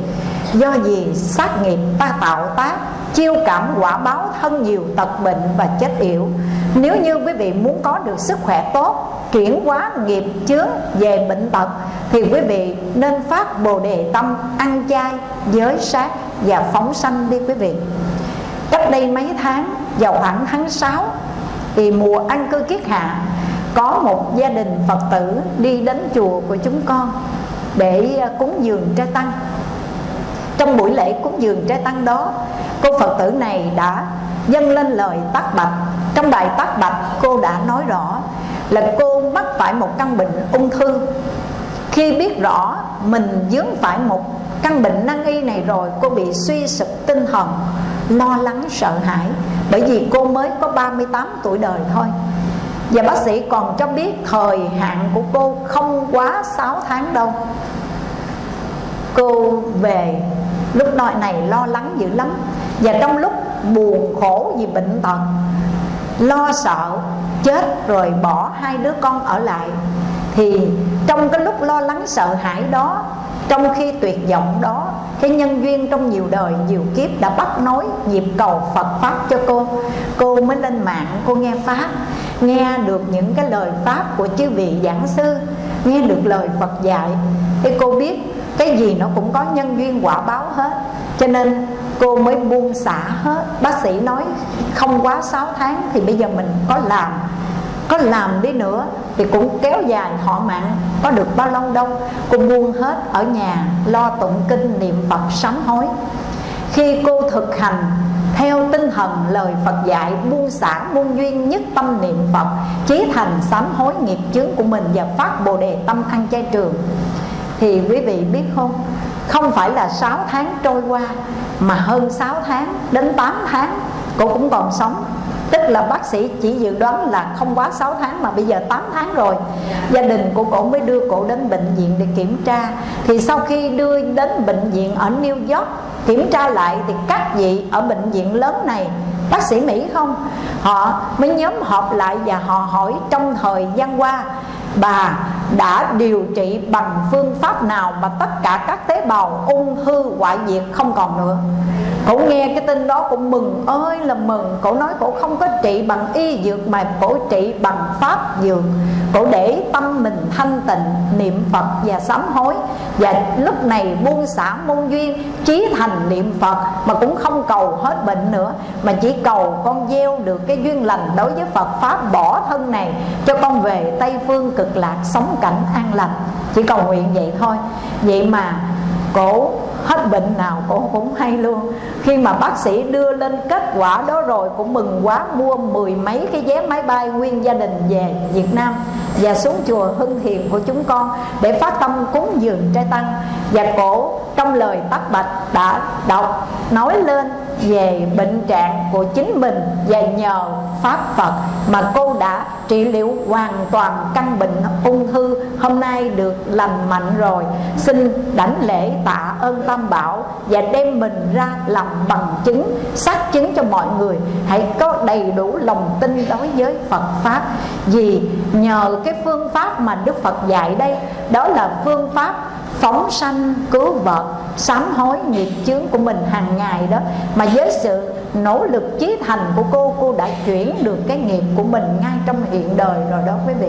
Do gì? Sát nghiệp ta tạo tác chiêu cảm quả báo thân nhiều, tật bệnh và chết yểu. Nếu như quý vị muốn có được sức khỏe tốt, chuyển hóa nghiệp chướng về bệnh tật, thì quý vị nên phát bồ đề tâm ăn chay, giới sát và phóng sanh đi quý vị. Cách đây mấy tháng, vào khoảng tháng 6 thì mùa ăn cư kiết hạ, có một gia đình phật tử đi đến chùa của chúng con để à, cúng dường trai tăng trong buổi lễ cúng dường trai tăng đó, cô phật tử này đã dâng lên lời tác bạch. Trong bài tác bạch, cô đã nói rõ là cô mắc phải một căn bệnh ung thư. Khi biết rõ mình dướng phải một căn bệnh nan y này rồi, cô bị suy sụp tinh thần, lo lắng, sợ hãi. Bởi vì cô mới có 38 tuổi đời thôi. Và bác sĩ còn cho biết thời hạn của cô không quá 6 tháng đâu. Cô về lúc nội này lo lắng dữ lắm. Và trong lúc buồn khổ vì bệnh tật Lo sợ chết rồi bỏ hai đứa con ở lại Thì trong cái lúc lo lắng sợ hãi đó Trong khi tuyệt vọng đó Cái nhân duyên trong nhiều đời, nhiều kiếp đã bắt nối nhịp cầu Phật Pháp cho cô. Cô mới lên mạng, cô nghe Pháp Nghe được những cái lời Pháp của chư vị giảng sư Nghe được lời Phật dạy. Thì cô biết cái gì nó cũng có nhân duyên quả báo hết. Cho nên cô mới buông xả hết. Bác sĩ nói không quá 6 tháng thì bây giờ mình có làm. Có làm đi nữa thì cũng kéo dài thọ mạng. Có được bao lâu đâu. Cô buông hết ở nhà, lo tụng kinh niệm phật sám hối. Khi cô thực hành theo tinh thần lời Phật dạy, buông xả, buông duyên nhất tâm niệm Phật, chí thành sám hối nghiệp chướng của mình và phát bồ đề tâm ăn chay trường thì quý vị biết không? Không phải là 6 tháng trôi qua, mà hơn 6 tháng đến 8 tháng cô cũng còn sống. Tức là bác sĩ chỉ dự đoán là không quá 6 tháng mà bây giờ 8 tháng rồi. Gia đình của cổ mới đưa cổ đến bệnh viện để kiểm tra. Thì sau khi đưa đến bệnh viện ở New York, kiểm tra lại thì các vị ở bệnh viện lớn này, bác sĩ Mỹ không? Họ mới nhóm họp lại và họ hỏi trong thời gian qua, bà đã điều trị bằng phương pháp nào mà tất cả các tế bào ung thư hoại diệt không còn nữa? Cổ nghe cái tin đó cũng mừng ơi là mừng. Cổ nói cổ không có trị bằng y dược Mà cổ trị bằng pháp dược. Cổ để tâm mình thanh tịnh, Niệm Phật và sám hối. Và lúc này buông xả môn duyên Trí thành niệm Phật Mà cũng không cầu hết bệnh nữa, Mà chỉ cầu con gieo được cái duyên lành Đối với Phật Pháp bỏ thân này Cho con về Tây Phương cực lạc Sống cảnh an lành, Chỉ cầu nguyện vậy thôi. Vậy mà cổ hết bệnh nào cổ cũng hay luôn. Khi mà bác sĩ đưa lên kết quả đó rồi, cũng mừng quá, mua mười mấy cái vé máy bay nguyên gia đình về Việt Nam và xuống chùa Hưng Thiền của chúng con để phát tâm cúng dường trai tăng. Và cổ trong lời tắt bạch đã đọc, nói lên về bệnh trạng của chính mình và nhờ pháp Phật mà cô đã trị liệu hoàn toàn căn bệnh ung thư. Hôm nay được lành mạnh rồi. Xin đảnh lễ tạ ơn tam bảo và đem mình ra làm bằng chứng, xác chứng cho mọi người. Hãy có đầy đủ lòng tin đối với Phật pháp. Vì nhờ cái phương pháp mà Đức Phật dạy đây, đó là phương pháp phóng sanh, cứu vật sám hối nghiệp chướng của mình hàng ngày đó. Mà với sự nỗ lực chí thành của cô cô đã chuyển được cái nghiệp của mình ngay trong hiện đời rồi đó quý vị.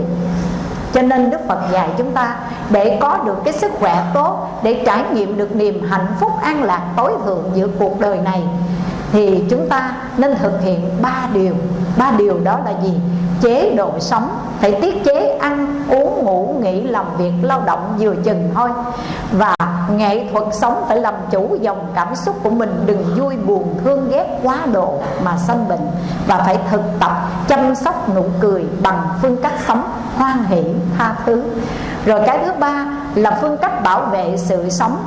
Cho nên Đức Phật dạy chúng ta, để có được cái sức khỏe tốt, để trải nghiệm được niềm hạnh phúc an lạc tối thượng giữa cuộc đời này thì chúng ta nên thực hiện ba điều. Ba điều đó là gì? Chế độ sống. Phải tiết chế, ăn, uống, ngủ, nghỉ, làm việc, lao động vừa chừng thôi. Và nghệ thuật sống phải làm chủ dòng cảm xúc của mình. Đừng vui buồn, thương ghét quá độ mà sanh bệnh. Và phải thực tập chăm sóc nụ cười bằng phương cách sống hoan hỷ tha thứ. Rồi cái thứ ba là phương cách bảo vệ sự sống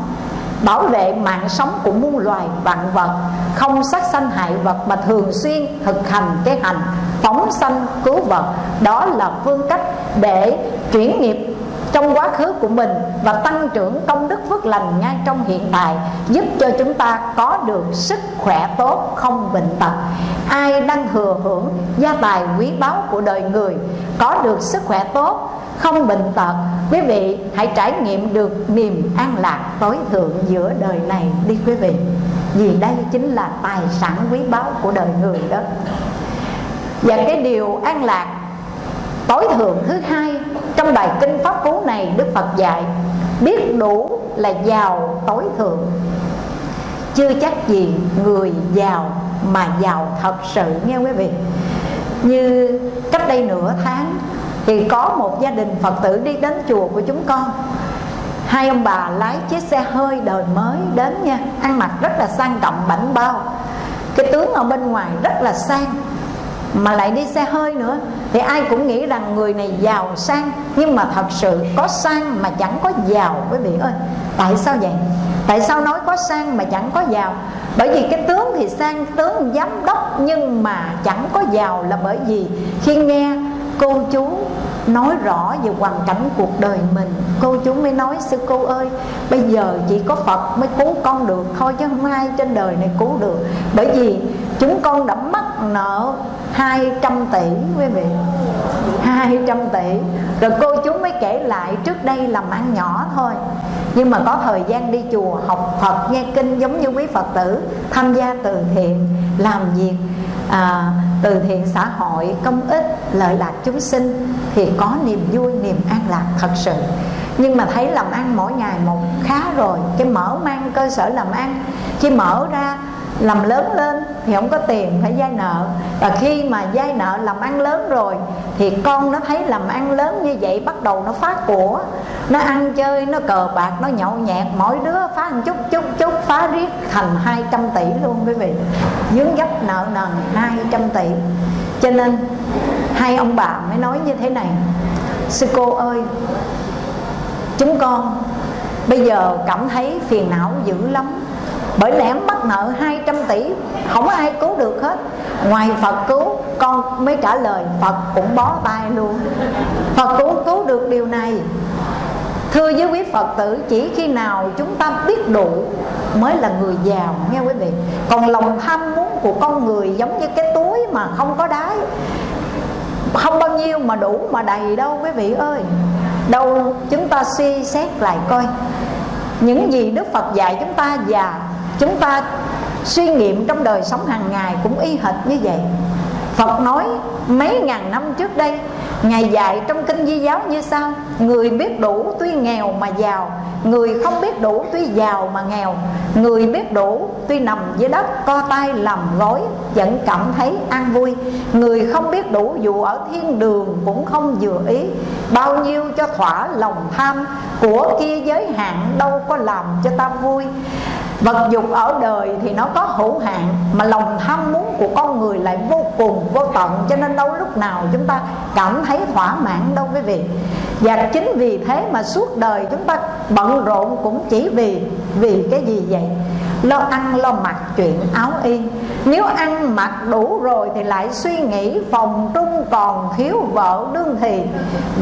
bảo vệ mạng sống của muôn loài vạn vật, không sát sanh hại vật mà thường xuyên thực hành cái hành phóng sanh cứu vật. Đó là phương cách để chuyển nghiệp trong quá khứ của mình và tăng trưởng công đức phước lành ngay trong hiện tại, giúp cho chúng ta có được sức khỏe tốt, không bệnh tật. Ai đang thừa hưởng gia tài quý báu của đời người, có được sức khỏe tốt, không bệnh tật, quý vị hãy trải nghiệm được niềm an lạc tối thượng giữa đời này đi quý vị. Vì đây chính là tài sản quý báu của đời người đó. Và cái điều an lạc tối thượng thứ hai trong bài kinh pháp cú này, đức phật dạy, biết đủ là giàu tối thượng. Chưa chắc gì người giàu mà giàu thật sự. Nghe quý vị? Như cách đây nửa tháng thì có một gia đình phật tử đi đến chùa của chúng con. Hai ông bà lái chiếc xe hơi đời mới đến nha, ăn mặc rất là sang trọng, bảnh bao. Cái tướng ở bên ngoài rất là sang, mà lại đi xe hơi nữa thì ai cũng nghĩ rằng người này giàu sang, nhưng mà thật sự có sang mà chẳng có giàu, quý vị ơi. Tại sao vậy? Tại sao nói có sang mà chẳng có giàu? Bởi vì cái tướng thì sang, tướng giám đốc, nhưng mà chẳng có giàu là bởi vì khi nghe cô chú nói rõ về hoàn cảnh cuộc đời mình, cô chú mới nói, sư cô ơi, bây giờ chỉ có phật mới cứu con được thôi, chứ không ai trên đời này cứu được. Bởi vì chúng con đã mắc nợ 200 tỷ quý vị. 200 tỷ. Rồi cô chú mới kể lại trước đây làm ăn nhỏ thôi. Nhưng mà có thời gian đi chùa học Phật nghe kinh giống như quý Phật tử Tham gia từ thiện làm việc à, từ thiện xã hội công ích lợi lạc chúng sinh Thì có niềm vui niềm an lạc thật sự. Nhưng mà thấy làm ăn mỗi ngày một khá rồi cái mở mang cơ sở làm ăn chỉ mở ra làm lớn lên thì không có tiền phải vay nợ. Và khi mà vay nợ làm ăn lớn rồi thì con nó thấy làm ăn lớn như vậy bắt đầu nó phá của. Nó ăn chơi, nó cờ bạc, nó nhậu nhẹt, mỗi đứa phá một chút chút chút, phá riết thành 200 tỷ luôn quý vị. Dướng dấp nợ nần 200 tỷ. Cho nên hai ông bà mới nói như thế này, sư cô ơi, chúng con bây giờ cảm thấy phiền não dữ lắm bởi lẽ mắc nợ 200 tỷ, không có ai cứu được hết. Ngoài Phật cứu, con mới trả lời, Phật cũng bó tay luôn. Phật cũng cứu được điều này. Thưa với quý Phật tử, Chỉ khi nào chúng ta biết đủ Mới là người giàu, nghe quý vị. Còn lòng tham muốn của con người Giống như cái túi mà không có đáy. Không bao nhiêu mà đủ mà đầy đâu, quý vị ơi. Đâu, chúng ta suy xét lại coi. Những gì đức phật dạy chúng ta và chúng ta suy nghiệm trong đời sống hàng ngày cũng y hệt như vậy. Phật nói, mấy ngàn năm trước đây, ngài dạy trong kinh di giáo như sau. Người biết đủ tuy nghèo mà giàu, người không biết đủ tuy giàu mà nghèo, người biết đủ tuy nằm dưới đất, co tay làm gối, vẫn cảm thấy an vui. Người không biết đủ dù ở thiên đường cũng không vừa ý. Bao nhiêu cho thỏa lòng tham của kia giới hạn, đâu có làm cho ta vui vật dục ở đời thì nó có hữu hạn, mà lòng tham muốn của con người lại vô cùng, vô tận. Cho nên đâu lúc nào chúng ta cảm thấy thỏa mãn đâu quý vị. Và chính vì thế mà suốt đời chúng ta bận rộn cũng chỉ vì vì cái gì vậy? Lo ăn, lo mặc chuyện áo y nếu ăn mặc đủ rồi thì lại suy nghĩ phòng trung còn thiếu vợ đương thì.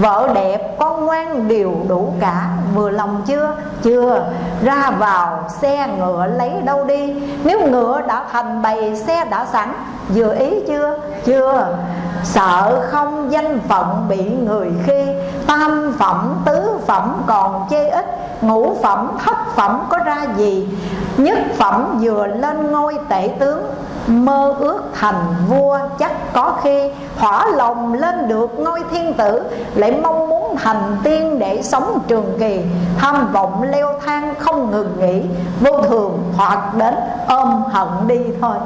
Vợ đẹp, con ngoan đều đủ cả. Vừa lòng chưa? Chưa. Ra vào, xe ngựa lấy đâu đi? Nếu ngựa đã thành bầy, xe đã sẵn, vừa ý chưa? Chưa. Sợ không danh phận bị người khi. Tam phẩm, tứ phẩm còn chê ít. Ngũ phẩm, thất phẩm có ra gì? Nhất phẩm vừa lên ngôi tể tướng mơ ước thành vua chắc có khi hỏa lòng lên được ngôi thiên tử, lại mong muốn thành tiên để sống trường kỳ. Tham vọng leo thang không ngừng nghỉ, vô thường hoặc đến ôm hận đi thôi.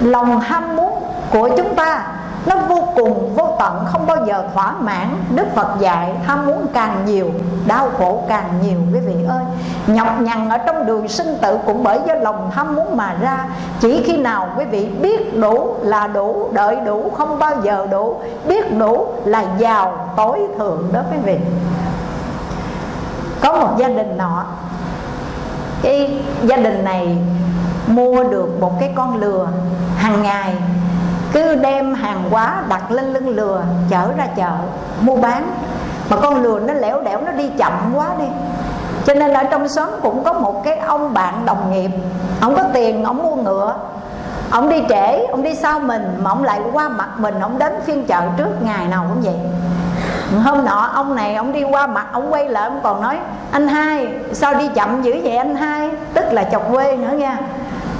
Lòng ham muốn của chúng ta nó vô cùng vô tận, không bao giờ thỏa mãn. Đức phật dạy, tham muốn càng nhiều, đau khổ càng nhiều. Quý vị ơi, nhọc nhằn ở trong đường sinh tử cũng bởi do lòng tham muốn mà ra. Chỉ khi nào quý vị biết đủ là đủ, đợi đủ, không bao giờ đủ. Biết đủ là giàu tối thượng đó quý vị. Có một gia đình nọ, cái gia đình này mua được một cái con lừa hàng ngày cứ đem hàng hóa đặt lên lưng lừa, chở ra chợ, mua bán. Mà con lừa nó lẻo đẻo, nó đi chậm quá đi. Cho nên ở trong xóm cũng có một cái ông bạn đồng nghiệp. Ông có tiền, ông mua ngựa. Ông đi trễ, ông đi sau mình, mà ông lại qua mặt mình, ông đến phiên chợ trước ngày nào cũng vậy. Hôm nọ, ông này ông đi qua mặt, ông quay lại, ông còn nói, anh hai, sao đi chậm dữ vậy anh hai? Tức là chọc quê nữa nha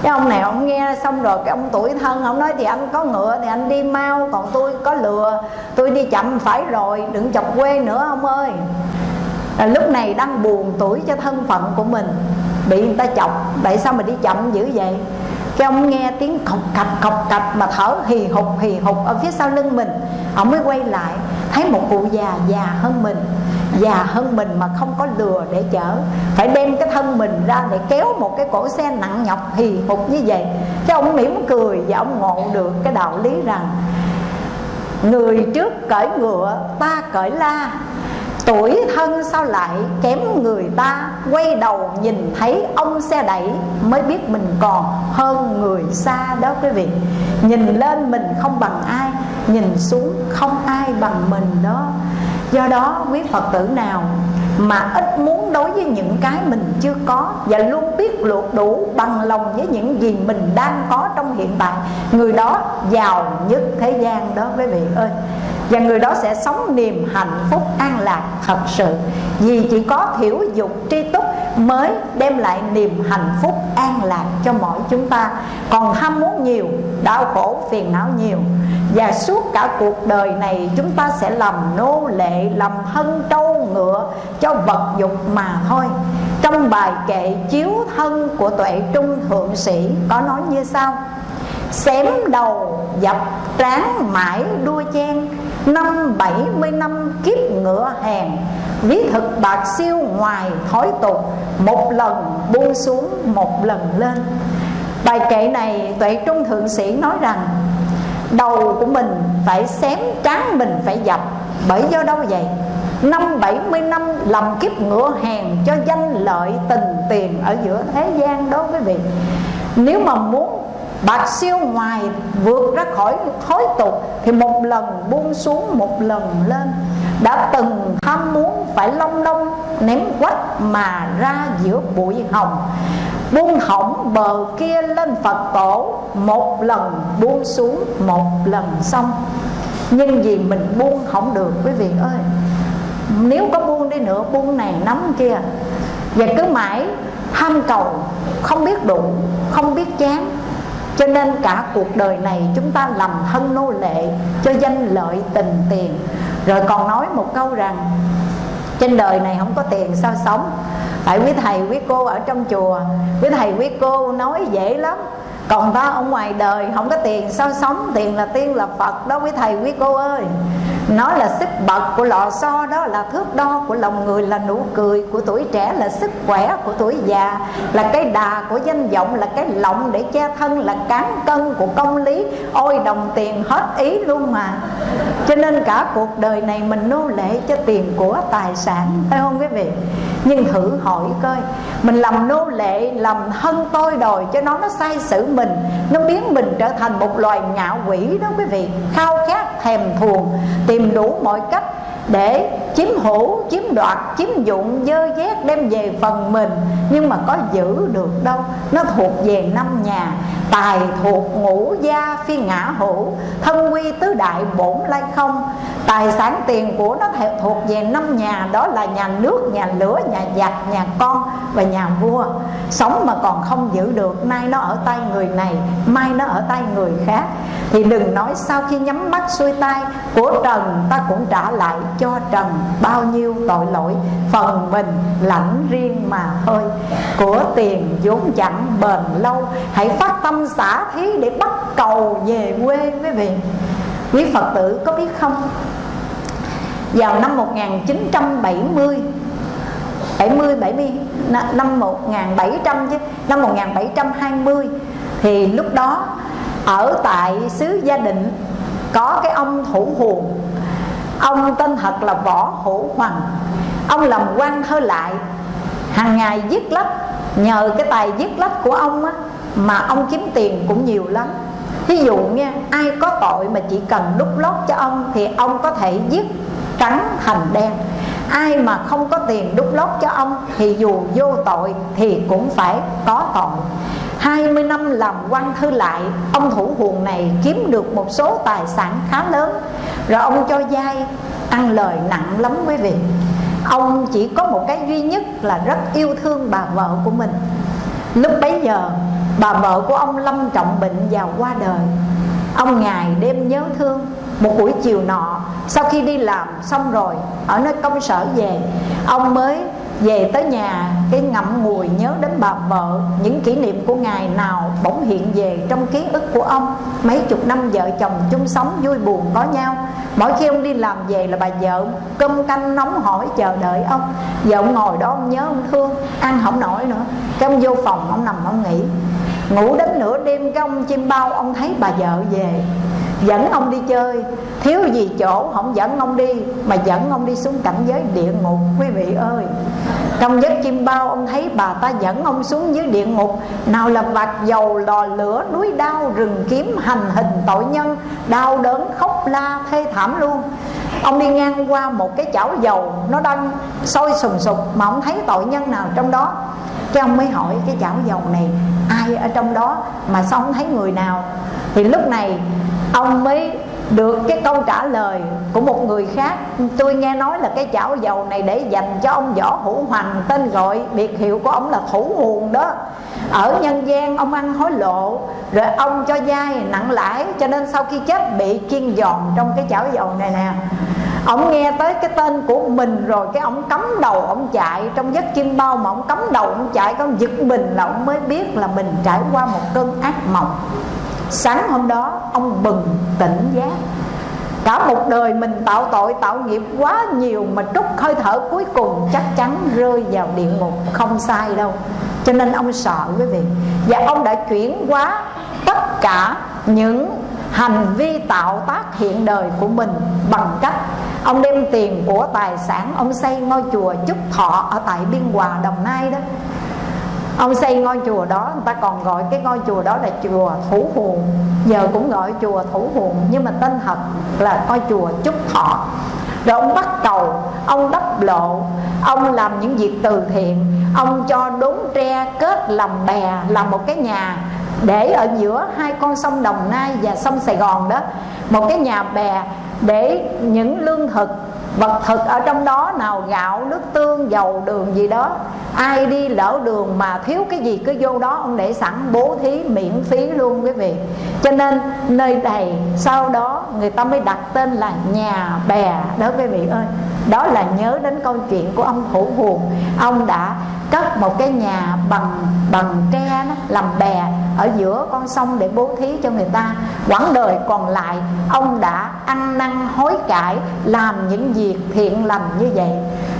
cái ông này ông nghe xong rồi cái ông tuổi thân ông nói thì anh có ngựa thì anh đi mau còn tôi có lừa. Tôi đi chậm phải rồi đừng chọc quê nữa ông ơi. À, lúc này đang buồn tuổi cho thân phận của mình. Bị người ta chọc tại sao mà đi chậm dữ vậy? Cái ông nghe tiếng cọc cạch cọc cạch mà thở hì hục hì hục ở phía sau lưng mình. Ông mới quay lại thấy một cụ già già hơn mình già hơn mình mà không có lừa để chở. Phải đem cái thân mình ra để kéo một cái cổ xe nặng nhọc hì hục như vậy. Cái ông mỉm cười và ông ngộ được cái đạo lý rằng, người trước cởi ngựa, ta cởi la. Tuổi thân sao lại kém người ta? Quay đầu nhìn thấy ông xe đẩy Mới biết mình còn hơn người xa đó quý vị. Nhìn lên mình không bằng ai, Nhìn xuống không ai bằng mình đó. Do đó, quý Phật tử nào mà ít muốn đối với những cái mình chưa có và luôn biết luộc đủ bằng lòng với những gì mình đang có trong hiện tại, người đó giàu nhất thế gian đó quý vị ơi và người đó sẽ sống niềm hạnh phúc an lạc thật sự. Vì chỉ có thiểu dục tri túc mới đem lại niềm hạnh phúc an lạc cho mỗi chúng ta. Còn ham muốn nhiều, đau khổ, phiền não nhiều. Và suốt cả cuộc đời này, chúng ta sẽ làm nô lệ, làm thân, trâu, ngựa cho vật dục mà thôi. Trong bài kệ chiếu thân của tuệ trung thượng sĩ có nói như sau. Xém đầu dập tráng mãi đua chen năm bảy mươi năm kiếp ngựa hèn, ví thực bạc siêu ngoài thói tục, một lần buông xuống, một lần lên. Bài kệ này tuệ trung thượng sĩ nói rằng, đầu của mình phải xém, trán mình phải dập, bởi do đâu vậy? Năm bảy mươi năm làm kiếp ngựa hèn cho danh lợi tình tiền ở giữa thế gian đó quý vị nếu mà muốn bạc siêu ngoài vượt ra khỏi thói tục thì một lần buông xuống, một lần lên. Đã từng tham muốn phải long đông ném quách mà ra giữa bụi hồng. Buông hỏng bờ kia lên phật tổ, một lần buông xuống, một lần xong. Nhưng vì mình buông không được, quý vị ơi. Nếu có buông đi nữa, buông này nắm kia. Và cứ mãi tham cầu, không biết đủ, không biết chán cho nên cả cuộc đời này chúng ta làm thân nô lệ cho danh lợi tình tiền. Rồi còn nói một câu rằng, trên đời này không có tiền sao sống? Tại quý thầy quý cô ở trong chùa, quý thầy quý cô nói dễ lắm còn ta ở ngoài đời, không có tiền, sao sống? Tiền là tiên, là phật đó, quý thầy, quý cô ơi. Nó là sức bật của lò xo đó là thước đo của lòng người, là nụ cười của tuổi trẻ, là sức khỏe của tuổi già, là cái đà của danh vọng, là cái lọng để che thân, là cán cân của công lý. Ôi, đồng tiền hết ý luôn mà cho nên cả cuộc đời này mình nô lệ cho tiền của tài sản phải không quý vị? Nhưng thử hỏi coi mình làm nô lệ làm thân tôi đòi cho nó nó sai sử mình nó biến mình trở thành một loài ngạo quỷ đó quý vị. Khao khát thèm thuồng tìm đủ mọi cách để chiếm hữu, chiếm đoạt, chiếm dụng, dơ dét đem về phần mình. Nhưng mà có giữ được đâu Nó thuộc về năm nhà. Tài thuộc ngũ gia phi ngã hữu Thân quy tứ đại bổn lai không. Tài sản tiền của nó thuộc về năm nhà Đó là nhà nước, nhà lửa, nhà giặc, nhà con và nhà vua. Sống mà còn không giữ được Nay nó ở tay người này Mai nó ở tay người khác. Thì đừng nói sau khi nhắm mắt xuôi tay Của trần ta cũng trả lại cho trần. Bao nhiêu tội lỗi phần mình lãnh riêng mà thôi. Của tiền vốn chẳng bền lâu hãy phát tâm xả thí để bắt cầu về quê quý vị. Quý phật tử có biết không? Vào năm 1970 70 70 năm 1700 chứ năm 1720 thì lúc đó ở tại xứ gia định có cái ông thủ huồn, Ông tên thật là Võ Hữu Hoàng Ông làm quan thơ lại hàng ngày viết lách Nhờ cái tài viết lách của ông á mà ông kiếm tiền cũng nhiều lắm. Ví dụ nha, Ai có tội mà chỉ cần đút lót cho ông Thì ông có thể giết trắng thành đen. Ai mà không có tiền đút lót cho ông Thì dù vô tội thì cũng phải có tội. 20 năm làm quan thư lại, Ông thủ huồng này kiếm được một số tài sản khá lớn. Rồi ông cho dai, ăn lời nặng lắm quý vị. Ông chỉ có một cái duy nhất là rất yêu thương bà vợ của mình. Lúc bấy giờ bà vợ của ông lâm trọng bệnh và qua đời. Ông ngày đêm nhớ thương. Một buổi chiều nọ, Sau khi đi làm xong rồi, Ở nơi công sở về, Ông mới về tới nhà. Cái ngậm ngùi nhớ đến bà vợ. Những kỷ niệm của ngày nào bỗng hiện về trong ký ức của ông. Mấy chục năm vợ chồng chung sống vui buồn có nhau. Mỗi khi ông đi làm về là bà vợ cơm canh nóng hổi chờ đợi ông. Vợ ông ngồi đó ông nhớ ông thương. Ăn không nổi nữa. Cái ông vô phòng, ông nằm ông nghỉ ngủ đến nửa đêm cái ông chim bao ông thấy bà vợ về. Dẫn ông đi chơi. Thiếu gì chỗ không dẫn ông đi mà dẫn ông đi xuống cảnh giới địa ngục quý vị ơi. Trong giấc chim bao ông thấy bà ta dẫn ông xuống dưới địa ngục. Nào là vạt dầu lò lửa núi đau, rừng kiếm hành hình tội nhân đau đớn khóc la thê thảm luôn. Ông đi ngang qua một cái chảo dầu nó đang sôi sùng sục mà ông thấy tội nhân nào trong đó? Cái ông mới hỏi cái chảo dầu này, ai ở trong đó mà sao không thấy người nào? Thì lúc này, ông mới được cái câu trả lời của một người khác. Tôi nghe nói là cái chảo dầu này để dành cho ông võ hữu hoành, tên gọi biệt hiệu của ông là thủ nguồn đó. Ở nhân gian, ông ăn hối lộ, rồi ông cho dai nặng lãi, cho nên sau khi chết bị kiên giòn trong cái chảo dầu này nè ông nghe tới cái tên của mình rồi cái ông cắm đầu ông chạy. Trong giấc chim bao mà ông cắm đầu ông chạy, cái ông giật mình là ông mới biết là mình trải qua một cơn ác mộng. Sáng hôm đó, ông bừng tỉnh giác. Cả một đời mình tạo tội tạo nghiệp quá nhiều mà trút hơi thở cuối cùng chắc chắn rơi vào địa ngục. Không sai đâu. Cho nên ông sợ quý vị. Và ông đã chuyển hóa tất cả những hành vi tạo tác hiện đời của mình bằng cách ông đem tiền của tài sản ông xây ngôi chùa chúc thọ ở tại biên hòa, đồng nai đó. Ông xây ngôi chùa đó, người ta còn gọi cái ngôi chùa đó là chùa thủ huồng giờ cũng gọi chùa thủ huồng nhưng mà tên thật là ngôi chùa trúc thọ. Rồi ông bắt cầu, ông đắp lộ, ông làm những việc từ thiện, ông cho đốn tre kết làm bè, làm một cái nhà để ở giữa hai con sông Đồng Nai và sông Sài Gòn đó, một cái nhà bè để những lương thực, vật thực ở trong đó, nào gạo, nước tương, dầu, đường gì đó. Ai đi lỡ đường mà thiếu cái gì cứ vô đó, ông để sẵn, bố thí, miễn phí luôn quý vị. Cho nên nơi này sau đó người ta mới đặt tên là nhà bè đó quý vị ơi đó là nhớ đến câu chuyện của ông thủ Hùn, ông đã cất một cái nhà bằng bằng tre đó, làm bè ở giữa con sông để bố thí cho người ta. Quãng đời còn lại ông đã ăn năn hối cải làm những việc thiện lành như vậy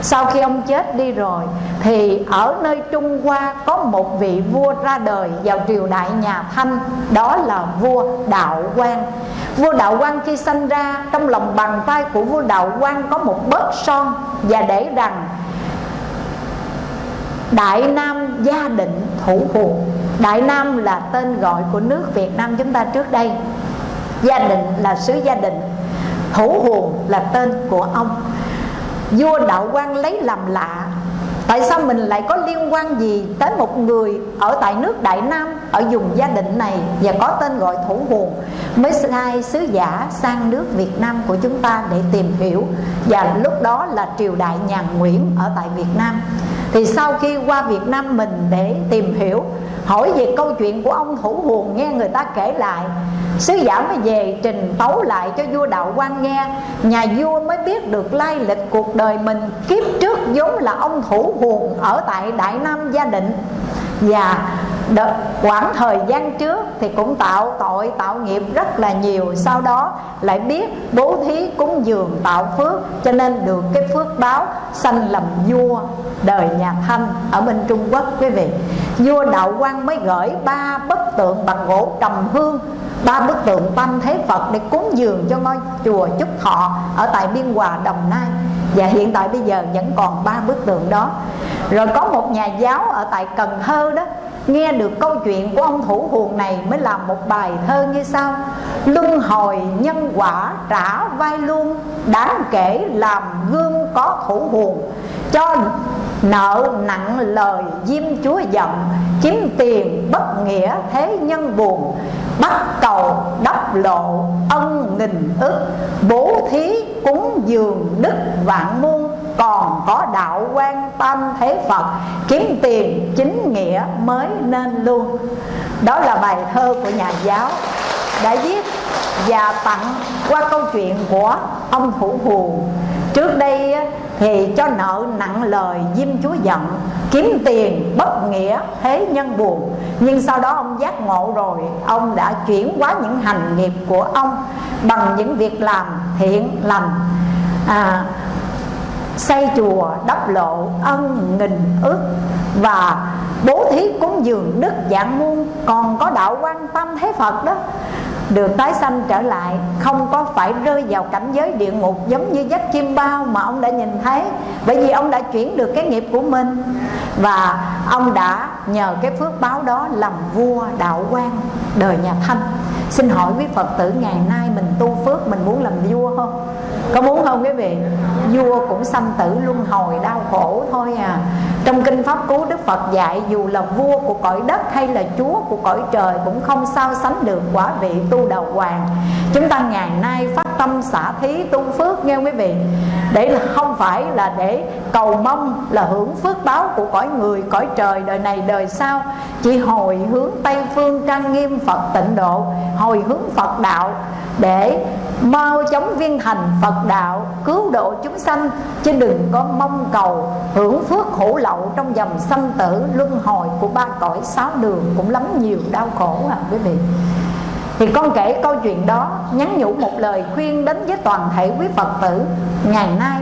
sau khi ông chết đi rồi, thì ở nơi trung hoa có một vị vua ra đời vào triều đại nhà thanh, đó là vua đạo quang. Vua đạo quang khi sanh ra, trong lòng bàn tay của vua đạo quang có một bớt son và để rằng Đại Nam gia định thủ huồng Đại Nam là tên gọi của nước Việt Nam chúng ta trước đây. Gia định là xứ gia đình Thủ huồng là tên của ông. Vua Đạo quan lấy làm lạ. Tại sao mình lại có liên quan gì tới một người ở tại nước Đại Nam, Ở vùng gia định này và có tên gọi Thủ hồn? Mới sai sứ giả sang nước Việt Nam của chúng ta để tìm hiểu. Và lúc đó là triều đại nhà Nguyễn ở tại Việt Nam thì sau khi qua Việt Nam mình để tìm hiểu, hỏi về câu chuyện của ông thủ huồng nghe người ta kể lại. Sứ giả mới về trình tấu lại cho vua đạo quan nghe. Nhà vua mới biết được lai lịch cuộc đời mình, kiếp trước vốn là ông thủ huồng ở tại đại nam gia định. Và đợt, quãng thời gian trước thì cũng tạo tội tạo nghiệp rất là nhiều. Sau đó lại biết bố thí cúng dường tạo phước cho nên được cái phước báo sanh làm vua đời nhà thanh ở bên trung quốc quý vị. Vua đạo quang mới gửi ba bức tượng bằng gỗ trầm hương ba bức tượng tam thế phật để cúng dường cho ngôi chùa trúc thọ ở tại biên hòa đồng nai. Và hiện tại bây giờ vẫn còn ba bức tượng đó rồi có một nhà giáo ở tại cần thơ đó, nghe được câu chuyện của ông thủ huồng này mới làm một bài thơ như sau. Luân hồi nhân quả trả vai luôn, đáng kể làm gương có thủ huồng. Cho nợ nặng lời diêm chúa giận, kiếm tiền bất nghĩa thế nhân buồn. Bắt cầu đắp lộ ân nghìn ức, bố thí cúng dường đức vạn muôn còn có đạo quan tâm thế Phật kiếm tiền chính nghĩa mới nên luôn. Đó là bài thơ của nhà giáo đã viết và tặng qua câu chuyện của ông thủ hù. Trước đây thì cho nợ nặng lời diêm chúa giận kiếm tiền bất nghĩa thế nhân buồn. Nhưng sau đó ông giác ngộ rồi ông đã chuyển hóa những hành nghiệp của ông bằng những việc làm thiện lành. À, xây chùa, đắp lộ, ân, nghìn, ước và bố thí cúng dường đức dạng muôn còn có đạo quan tâm thế phật đó. Được tái sanh trở lại, không có phải rơi vào cảnh giới địa ngục giống như dắt chim bao mà ông đã nhìn thấy, bởi vì ông đã chuyển được cái nghiệp của mình. Và ông đã nhờ cái phước báo đó làm vua đạo quan đời nhà thanh. Xin hỏi quý phật tử, ngày nay mình tu phước mình muốn làm vua không? Có muốn không quý vị? Vua cũng sanh tử luân hồi, đau khổ thôi à. Trong kinh pháp cú, đức phật dạy dù là vua của cõi đất hay là chúa của cõi trời cũng không sao sánh được quả vị tu đầu hoàng. Chúng ta ngày nay phát tâm xả thí tu phước nghe quý vị. Để là không phải là để cầu mong là hưởng phước báo của cõi người, cõi trời đời này đời sau. Chỉ hồi hướng tây phương trang nghiêm phật tịnh độ, hồi hướng phật đạo để mau chóng viên thành Phật đạo, cứu độ chúng sanh, chứ đừng có mong cầu hưởng phước khổ lậu trong dòng sanh tử, luân hồi của ba cõi sáu đường cũng lắm nhiều đau khổ à quý vị. Thì con kể câu chuyện đó, nhắn nhủ một lời khuyên đến với toàn thể quý Phật tử. Ngày nay,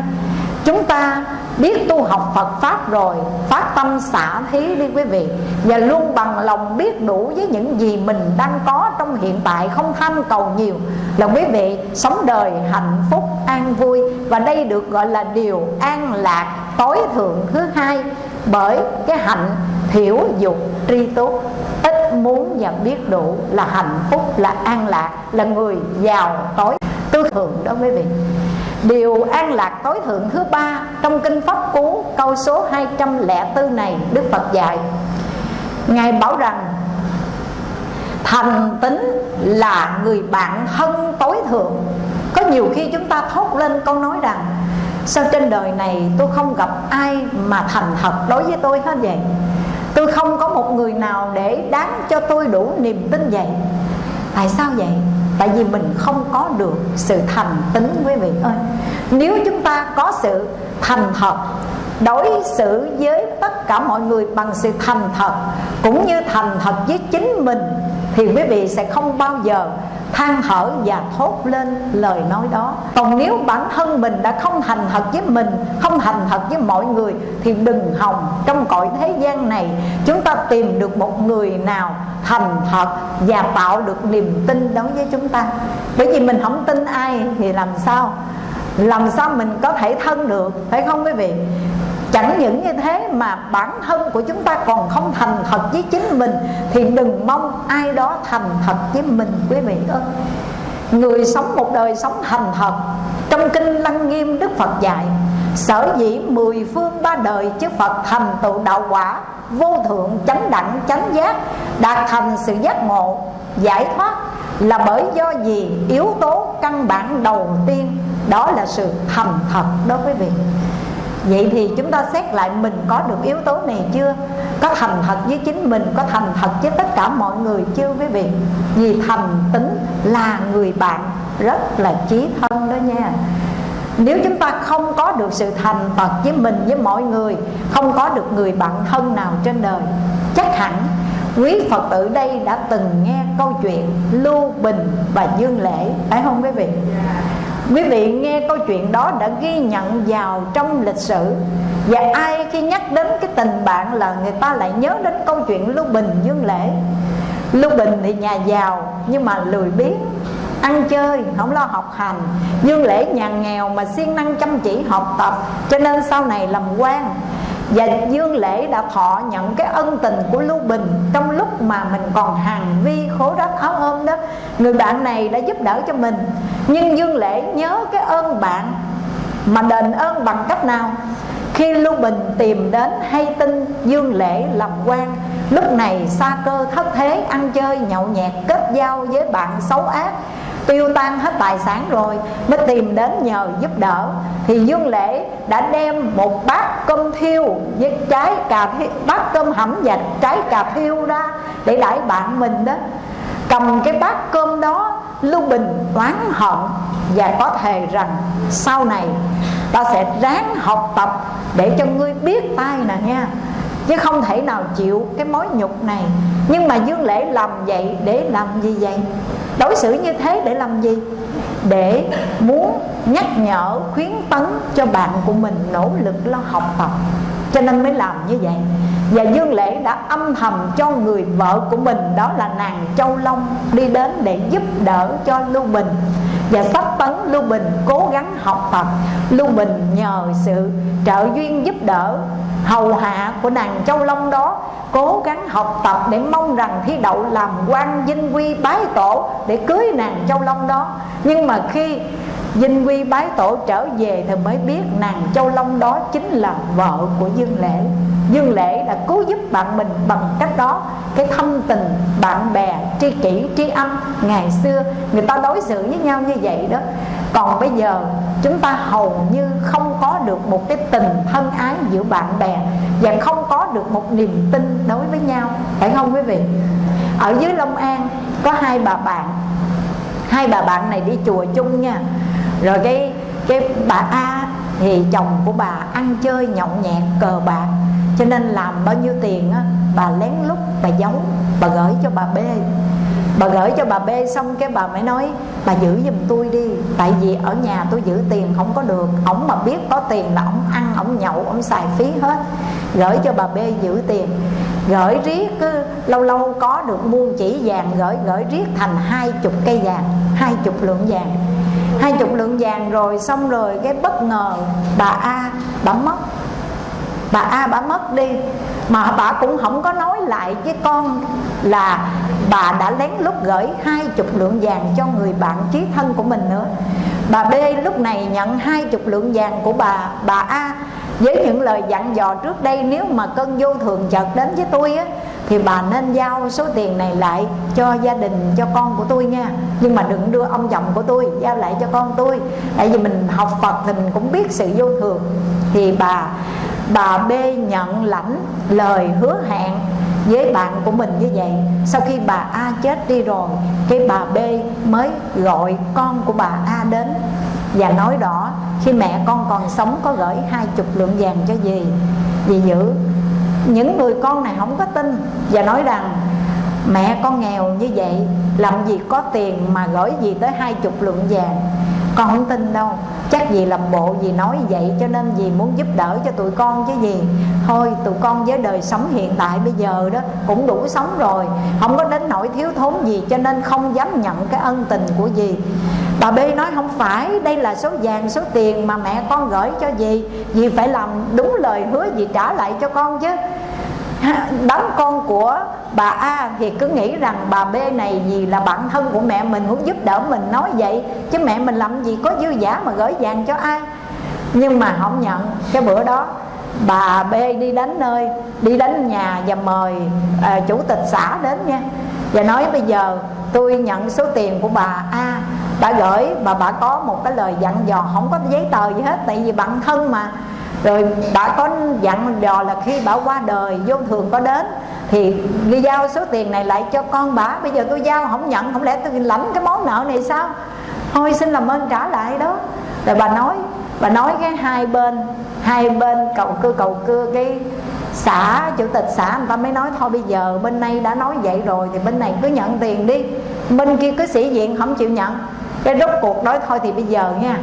chúng ta biết tu học Phật Pháp rồi Phát tâm xả thí đi quý vị. Và luôn bằng lòng biết đủ với những gì mình đang có trong hiện tại, Không tham cầu nhiều. Là quý vị, sống đời hạnh phúc, an vui. Và đây được gọi là điều an lạc tối thượng thứ hai. Bởi cái hạnh thiểu dục tri túc, Ít muốn và biết đủ là hạnh phúc, là an lạc, Là người giàu tối tư thượng đó quý vị. Điều an lạc tối thượng thứ ba Trong Kinh Pháp Cú, câu số 204 này Đức Phật dạy. Ngài bảo rằng, Thành tính là người bạn thân tối thượng. Có nhiều khi chúng ta thốt lên câu nói rằng, sao trên đời này tôi không gặp ai mà thành thật đối với tôi hết vậy? Tôi không có một người nào để đáng cho tôi đủ niềm tin vậy. Tại sao vậy? Tại vì mình không có được sự thành tính quý vị ơi. Nếu chúng ta có sự thành thật, đối xử với tất cả mọi người bằng sự thành thật, cũng như thành thật với chính mình, thì quý vị sẽ không bao giờ than thở và thốt lên lời nói đó. Còn nếu bản thân mình đã không thành thật với mình, không thành thật với mọi người, thì đừng hòng trong cõi thế gian này chúng ta tìm được một người nào thành thật và tạo được niềm tin đối với chúng ta. Bởi vì mình không tin ai thì làm sao? Làm sao mình có thể thân được? Phải không quý vị? Chẳng những như thế mà bản thân của chúng ta còn không thành thật với chính mình, Thì đừng mong ai đó thành thật với mình, quý vị ơi. Người sống một đời sống thành thật, Trong Kinh Lăng Nghiêm Đức Phật dạy, Sở dĩ mười phương ba đời chư Phật thành tựu đạo quả, Vô thượng, chánh đẳng, chánh giác, Đạt thành sự giác ngộ, Giải thoát, là bởi do gì yếu tố căn bản đầu tiên, Đó là sự thành thật đó, quý vị. Vậy thì chúng ta xét lại mình có được yếu tố này chưa? Có thành thật với chính mình, Có thành thật với tất cả mọi người chưa quý vị? Vì thành tính là người bạn Rất là chí thân đó nha. Nếu chúng ta không có được sự thành thật với mình, với mọi người, Không có được người bạn thân nào trên đời, Chắc hẳn quý Phật tử đây đã từng nghe câu chuyện Lưu Bình và Dương Lễ, Phải không quý vị? Quý vị nghe câu chuyện đó đã ghi nhận vào trong lịch sử. Và ai khi nhắc đến cái tình bạn là người ta lại nhớ đến câu chuyện Lưu Bình Dương Lễ. Lưu Bình thì nhà giàu nhưng mà lười biếng Ăn chơi, không lo học hành. Dương Lễ nhà nghèo mà siêng năng chăm chỉ học tập Cho nên sau này làm quan và Dương Lễ đã thọ nhận cái ân tình của Lưu Bình Trong lúc mà mình còn hàng vi khổ rách áo ôm đó. Người bạn này đã giúp đỡ cho mình. Nhưng Dương Lễ nhớ cái ơn bạn Mà đền ơn bằng cách nào? Khi Lưu Bình tìm đến hay tin Dương Lễ làm quan, Lúc này xa cơ thất thế, ăn chơi nhậu nhẹt kết giao với bạn xấu ác tiêu tan hết tài sản rồi mới tìm đến nhờ giúp đỡ. Thì dương lễ đã đem một bát cơm thiêu với trái cà thiêu, bát cơm hẩm và trái cà thiêu ra để đãi bạn mình đó. Cầm cái bát cơm đó lưu bình oán hận và có thề rằng sau này ta sẽ ráng học tập để cho ngươi biết tay nè nha. Chứ không thể nào chịu cái mối nhục này. Nhưng mà dương lễ làm vậy để làm gì vậy? Đối xử như thế để làm gì? Để muốn nhắc nhở, khuyến tấn cho bạn của mình nỗ lực lo học tập. Cho nên mới làm như vậy. Và Dương Lễ đã âm thầm cho người vợ của mình, Đó là nàng Châu Long, Đi đến để giúp đỡ cho Lưu Bình. Và sắp tấn Lưu Bình cố gắng học tập. Lưu Bình nhờ sự trợ duyên giúp đỡ hầu hạ của nàng Châu Long đó, Cố gắng học tập để mong rằng thi đậu làm quan vinh quy bái tổ Để cưới nàng Châu Long đó. Nhưng mà khi Vinh Quy bái tổ trở về thì mới biết nàng Châu Long đó chính là vợ của Dương Lễ. Dương Lễ đã cứu giúp bạn mình bằng cách đó. Cái thâm tình bạn bè, tri kỷ, tri âm Ngày xưa, người ta đối xử với nhau như vậy đó. Còn bây giờ, chúng ta hầu như không có được một cái tình thân ái giữa bạn bè Và không có được một niềm tin đối với nhau. Phải không quý vị? Ở dưới Long An, có hai bà bạn. Hai bà bạn này đi chùa chung nha. Rồi cái cái bà A thì chồng của bà ăn chơi nhậu nhẹt, cờ bạc. Cho nên làm bao nhiêu tiền á, bà lén lút, bà giấu, bà gửi cho bà B bà gửi cho bà B xong cái bà mới nói, bà giữ giùm tôi đi, tại vì ở nhà tôi giữ tiền không có được. Ổng mà biết có tiền là ổng ăn, ổng nhậu, ổng xài phí hết. Gửi cho bà B giữ tiền. Gửi riết cứ lâu lâu có được muôn chỉ vàng, gửi gửi riết thành hai chục cây vàng, hai chục lượng vàng. Hai chục lượng vàng rồi xong rồi cái bất ngờ bà A, bà mất. Bà A bà mất đi. Mà bà cũng không có nói lại với con là bà đã lén lút gửi hai chục lượng vàng cho người bạn chí thân của mình nữa. Bà B lúc này nhận hai chục lượng vàng của bà bà A. Với những lời dặn dò trước đây, nếu mà cơn vô thường chợt đến với tôi á, thì bà nên giao số tiền này lại cho gia đình, cho con của tôi nha. Nhưng mà đừng đưa ông chồng của tôi, giao lại cho con tôi. Tại vì mình học phật thì mình cũng biết sự vô thường. Thì bà bà b nhận lãnh lời hứa hẹn với bạn của mình như vậy. Sau khi bà a chết đi rồi, cái bà b mới gọi con của bà a đến và nói rõ, khi mẹ con còn sống có gửi hai chục lượng vàng cho dì. Dì giữ, những người con này không có tin và nói rằng mẹ con nghèo như vậy, làm gì có tiền mà gửi gì tới hai chục lượng vàng con không tin đâu. Chắc gì làm bộ gì nói vậy cho nên gì muốn giúp đỡ cho tụi con chứ gì. Thôi, tụi con với đời sống hiện tại bây giờ đó cũng đủ sống rồi. Không có đến nỗi thiếu thốn gì cho nên không dám nhận cái ân tình của gì bà b nói không phải, đây là số vàng, số tiền mà mẹ con gửi cho dì. Dì phải làm đúng lời hứa dì trả lại cho con chứ đám con của bà A thì cứ nghĩ rằng bà B này vì là bạn thân của mẹ mình muốn giúp đỡ mình. Nói vậy chứ mẹ mình làm gì có dư giả mà gửi vàng cho ai? Nhưng mà không nhận. Cái bữa đó bà B đi đến nơi đi đến nhà và mời à, chủ tịch xã đến nha. Và nói bây giờ tôi nhận số tiền của bà A đã gửi mà bà có một cái lời dặn dò. Không có giấy tờ gì hết tại vì bạn thân mà rồi đã có dặn dò là khi bà qua đời, vô thường có đến, thì đi giao số tiền này lại cho con bà. Bây giờ tôi giao không nhận, không lẽ tôi lãnh cái món nợ này sao? Thôi, xin làm ơn trả lại đó. Rồi bà nói bà nói cái hai bên hai bên cầu cưa cầu cưa cái xã, chủ tịch xã, người ta mới nói, thôi bây giờ bên này đã nói vậy rồi, thì bên này cứ nhận tiền đi. Bên kia cứ sĩ diện không chịu nhận. Cái rốt cuộc nói, thôi thì bây giờ nha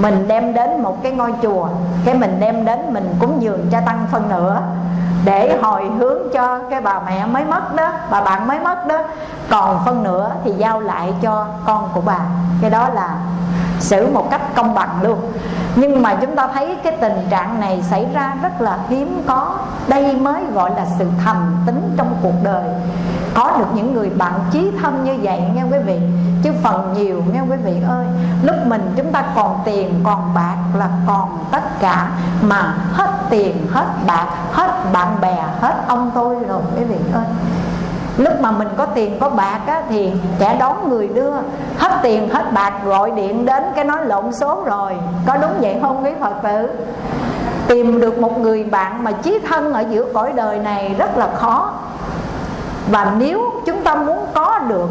mình đem đến một cái ngôi chùa, cái mình đem đến mình cúng dường cho tăng phân nữa, để hồi hướng cho cái bà mẹ mới mất đó, bà bạn mới mất đó. Còn phân nữa thì giao lại cho con của bà. Cái đó là xử một cách công bằng luôn. Nhưng mà chúng ta thấy cái tình trạng này xảy ra rất là hiếm có. Đây mới gọi là sự thầm tính trong cuộc đời có được những người bạn chí thân như vậy nghe quý vị. Chứ phần nhiều nghe quý vị ơi. Lúc mình chúng ta còn tiền còn bạc là còn tất cả. Mà hết tiền hết bạc hết bạn bè hết ông tôi rồi quý vị ơi. Lúc mà mình có tiền có bạc á, thì kẻ đón người đưa. Hết tiền hết bạc gọi điện đến cái nói lộn số rồi. Có đúng vậy không quý phật tử? Tìm được một người bạn mà chí thân ở giữa cõi đời này rất là khó và nếu chúng ta muốn có được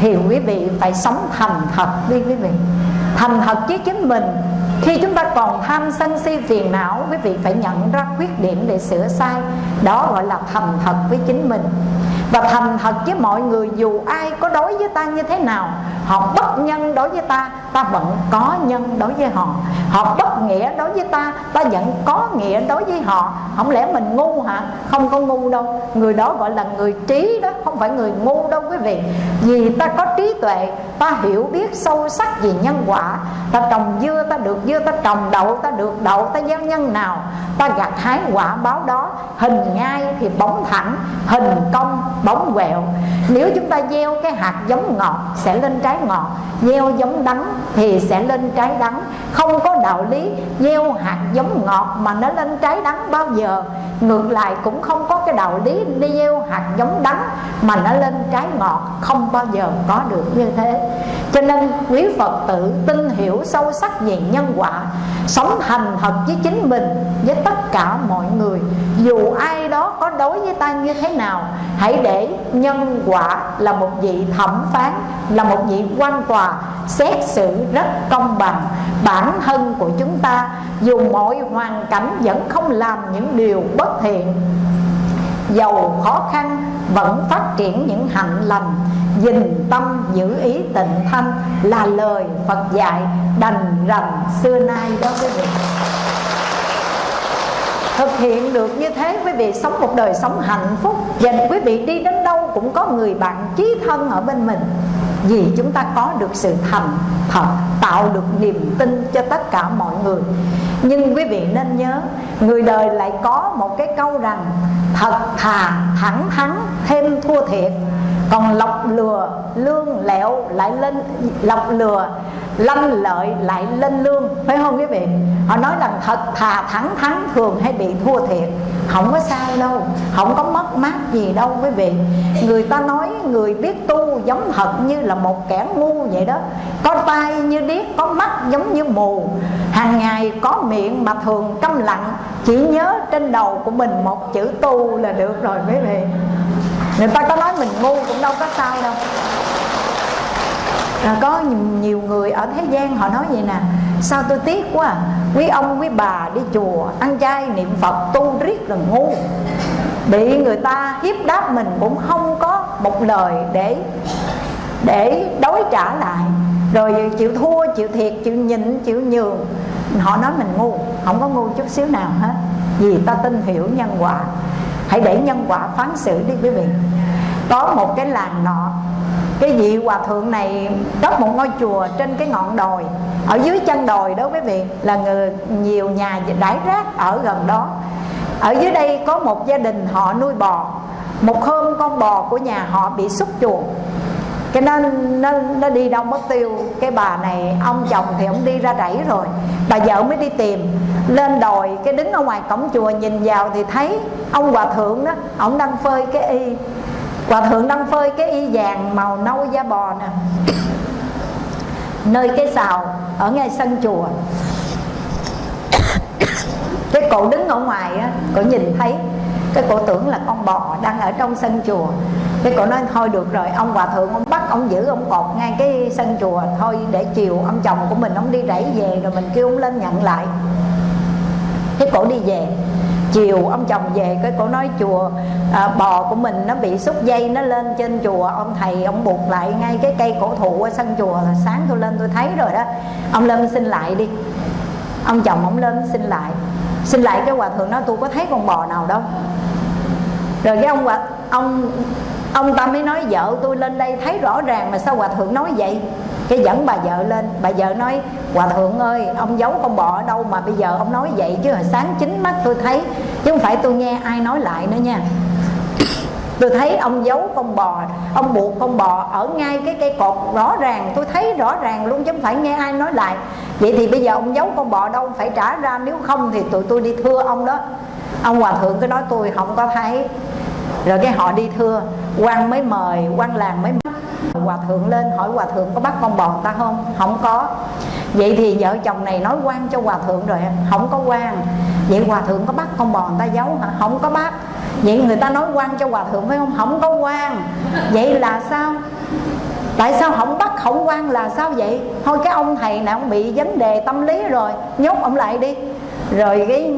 thì quý vị phải sống thành thật đi quý vị. Thành thật với chính mình. Khi chúng ta còn tham sân si phiền não, quý vị phải nhận ra khuyết điểm để sửa sai. Đó gọi là thành thật với chính mình và thành thật với mọi người, dù ai có đối với ta như thế nào, họ bất nhân đối với ta ta vẫn có nhân đối với họ. Họ bất nghĩa đối với ta ta vẫn có nghĩa đối với họ. Không lẽ mình ngu hả? Không có ngu đâu. Người đó gọi là người trí đó, không phải người ngu đâu quý vị. Vì ta có trí tuệ, ta hiểu biết sâu sắc về nhân quả. Ta trồng dưa, ta được dưa, ta trồng đậu, ta được đậu, ta gieo nhân nào? Ta gặt hái quả báo đó, hình ngay thì bóng thẳng, hình công bóng quẹo. Nếu chúng ta gieo cái hạt giống ngọt, sẽ lên trái ngọt. Gieo giống đắng thì sẽ lên trái đắng. Không có đạo lý gieo hạt giống ngọt mà nó lên trái đắng bao giờ. Ngược lại cũng không có cái đạo lý đi gieo hạt giống đắng mà nó lên trái ngọt. Không bao giờ có được như thế. Cho nên quý phật tử tin hiểu sâu sắc về nhân quả, sống thành thật với chính mình, với tất cả mọi người. Dù ai đó có đối với ta như thế nào, hãy để nhân quả là một vị thẩm phán, là một vị quan tòa, xét xử rất công bằng. Bản thân của chúng ta, dù mọi hoàn cảnh vẫn không làm những điều bất thiện, giàu khó khăn vẫn phát triển những hạnh lành. Dình tâm giữ ý tịnh thanh là lời Phật dạy đành rằng xưa nay đó quý vị thực hiện được như thế, quý vị sống một đời sống hạnh phúc và quý vị đi đến đâu cũng có người bạn chí thân ở bên mình. Vì chúng ta có được sự thành thật, tạo được niềm tin cho tất cả mọi người. Nhưng quý vị nên nhớ, người đời lại có một cái câu rằng, thật thà thẳng thắn, thêm thua thiệt còn lọc lừa, lương lẹo lại lên, lọc lừa, lanh lợi lại lên lương. Phải không quý vị? Họ nói rằng thật, thà thẳng thắn thường hay bị thua thiệt. Không có sao đâu, không có mất mát gì đâu quý vị. Người ta nói người biết tu giống thật như là một kẻ ngu vậy đó. Có tai như điếc, có mắt giống như mù. Hàng ngày có miệng mà thường câm lặng, chỉ nhớ trên đầu của mình một chữ tu là được rồi quý vị người ta có nói mình ngu cũng đâu có sao đâu. À, có nhiều người ở thế gian họ nói vậy nè sao tôi tiếc quá à? quý ông quý bà đi chùa ăn chay niệm phật tu riết là ngu. Bị người ta hiếp đáp mình cũng không có một lời để để đối trả lại. Rồi chịu thua chịu thiệt chịu nhịn chịu nhường. Họ nói mình ngu không có ngu chút xíu nào hết. Vì ta tin hiểu nhân quả hãy để nhân quả phán xử đi quý vị. Có một cái làng nọ, cái vị hòa thượng này đắp một ngôi chùa trên cái ngọn đồi. Ở dưới chân đồi đó quý vị, là người nhiều nhà đãi rác ở gần đó. Ở dưới đây có một gia đình họ nuôi bò. Một hôm con bò của nhà họ bị xúc chuột cái nó, nó nó đi đâu mất tiêu. Cái bà này ông chồng thì ông đi ra rẫy rồi. Bà vợ mới đi tìm. Lên đồi cái đứng ở ngoài cổng chùa nhìn vào thì thấy ông hòa thượng đó ông đang phơi cái y. Hòa thượng đang phơi cái y vàng màu nâu da bò nè. Nơi cái xào ở ngay sân chùa. Cái cổ đứng ở ngoài á cổ nhìn thấy cái cổ tưởng là con bò đang ở trong sân chùa. Cái cổ nói thôi được rồi ông hòa thượng ông bắt ông giữ ông cột ngay cái sân chùa. Thôi để chiều ông chồng của mình ông đi rẫy về rồi mình kêu ông lên nhận lại. Cái cổ đi về. Chiều ông chồng về cái cổ nói chùa à, bò của mình nó bị xúc dây nó lên trên chùa. Ông thầy ông buộc lại ngay cái cây cổ thụ ở sân chùa là sáng tôi lên tôi thấy rồi đó. Ông lên xin lại đi. Ông chồng ông lên xin lại. Xin lại cái hòa thượng nói tôi có thấy con bò nào đâu rồi cái ông hòa ông ông ta mới nói vợ tôi lên đây thấy rõ ràng mà sao hòa thượng nói vậy? Cái dẫn bà vợ lên. Bà vợ nói, hòa thượng ơi, ông giấu con bò ở đâu mà bây giờ ông nói vậy? Chứ hồi sáng chính mắt tôi thấy, chứ không phải tôi nghe ai nói lại nữa nha. Tôi thấy ông giấu con bò, ông buộc con bò ở ngay cái cây cột rõ ràng. Tôi thấy rõ ràng luôn, chứ không phải nghe ai nói lại. Vậy thì bây giờ ông giấu con bò đâu? Phải trả ra, nếu không thì tụi tôi đi thưa ông đó ông hòa thượng cứ nói tôi không có thấy. Rồi cái họ đi thưa quan mới mời quan làng mới hòa thượng lên hỏi hòa thượng có bắt con bò ta không? Không có. Vậy thì vợ chồng này nói quan cho hòa thượng rồi, không có quan. Vậy hòa thượng có bắt con bò người ta giấu hả? Không có bắt. Vậy người ta nói quan cho hòa thượng phải không? Không có quan. Vậy là sao? Tại sao không bắt, không quan là sao vậy? Thôi cái ông thầy này ông bị vấn đề tâm lý rồi, nhốt ông lại đi. Rồi cái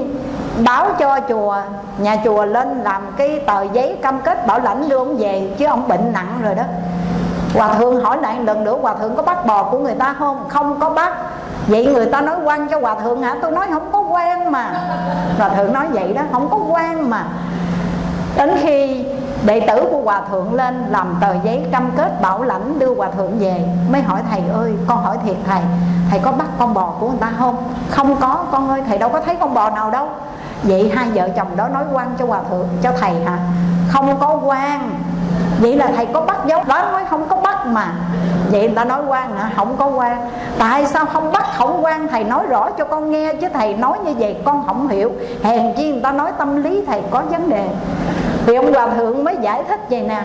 báo cho chùa. Nhà chùa lên làm cái tờ giấy cam kết bảo lãnh đưa ông về, chứ ông bệnh nặng rồi đó. Hòa thượng hỏi lại lần nữa, hòa thượng có bắt bò của người ta không? Không có bắt. Vậy người ta nói quan cho hòa thượng hả? Tôi nói không có quan mà. Hòa thượng nói vậy đó, không có quan mà. Đến khi đệ tử của hòa thượng lên làm tờ giấy cam kết bảo lãnh đưa hòa thượng về, mới hỏi, thầy ơi, con hỏi thiệt thầy thầy có bắt con bò của người ta không? Không có, con ơi, thầy đâu có thấy con bò nào đâu vậy hai vợ chồng đó nói quan cho hòa thượng, cho thầy hả? Không có quan. Vậy là thầy có bắt dấu. Đó, nói không có bắt mà. Vậy người ta nói quan hả? Không có quan. Tại sao không bắt, không quan? Thầy nói rõ cho con nghe chứ thầy nói như vậy con không hiểu. Hèn chi người ta nói tâm lý thầy có vấn đề. Thì ông hòa thượng mới giải thích vậy nè.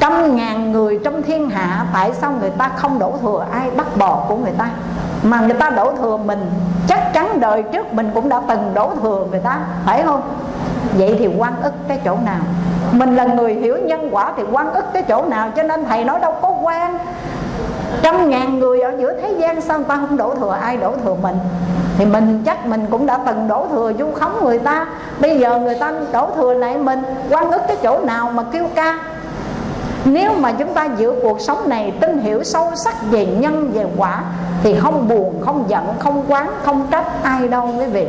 Trăm ngàn người trong thiên hạ, tại sao người ta không đổ thừa? Ai bắt bò của người ta? Mà người ta đổ thừa mình đời trước mình cũng đã từng đổ thừa người ta, phải không? Vậy thì quan ức cái chỗ nào? Mình là người hiểu nhân quả thì quan ức cái chỗ nào? Cho nên thầy nói đâu có quan. Trăm ngàn người ở giữa thế gian sao người ta không đổ thừa? Ai đổ thừa mình? Thì mình chắc mình cũng đã từng đổ thừa du khống người ta. Bây giờ người ta đổ thừa lại mình, quan ức cái chỗ nào mà kêu ca? Nếu mà chúng ta giữa cuộc sống này, tin hiểu sâu sắc về nhân, về quả, thì không buồn, không giận, không quán, không trách ai đâu quý vị.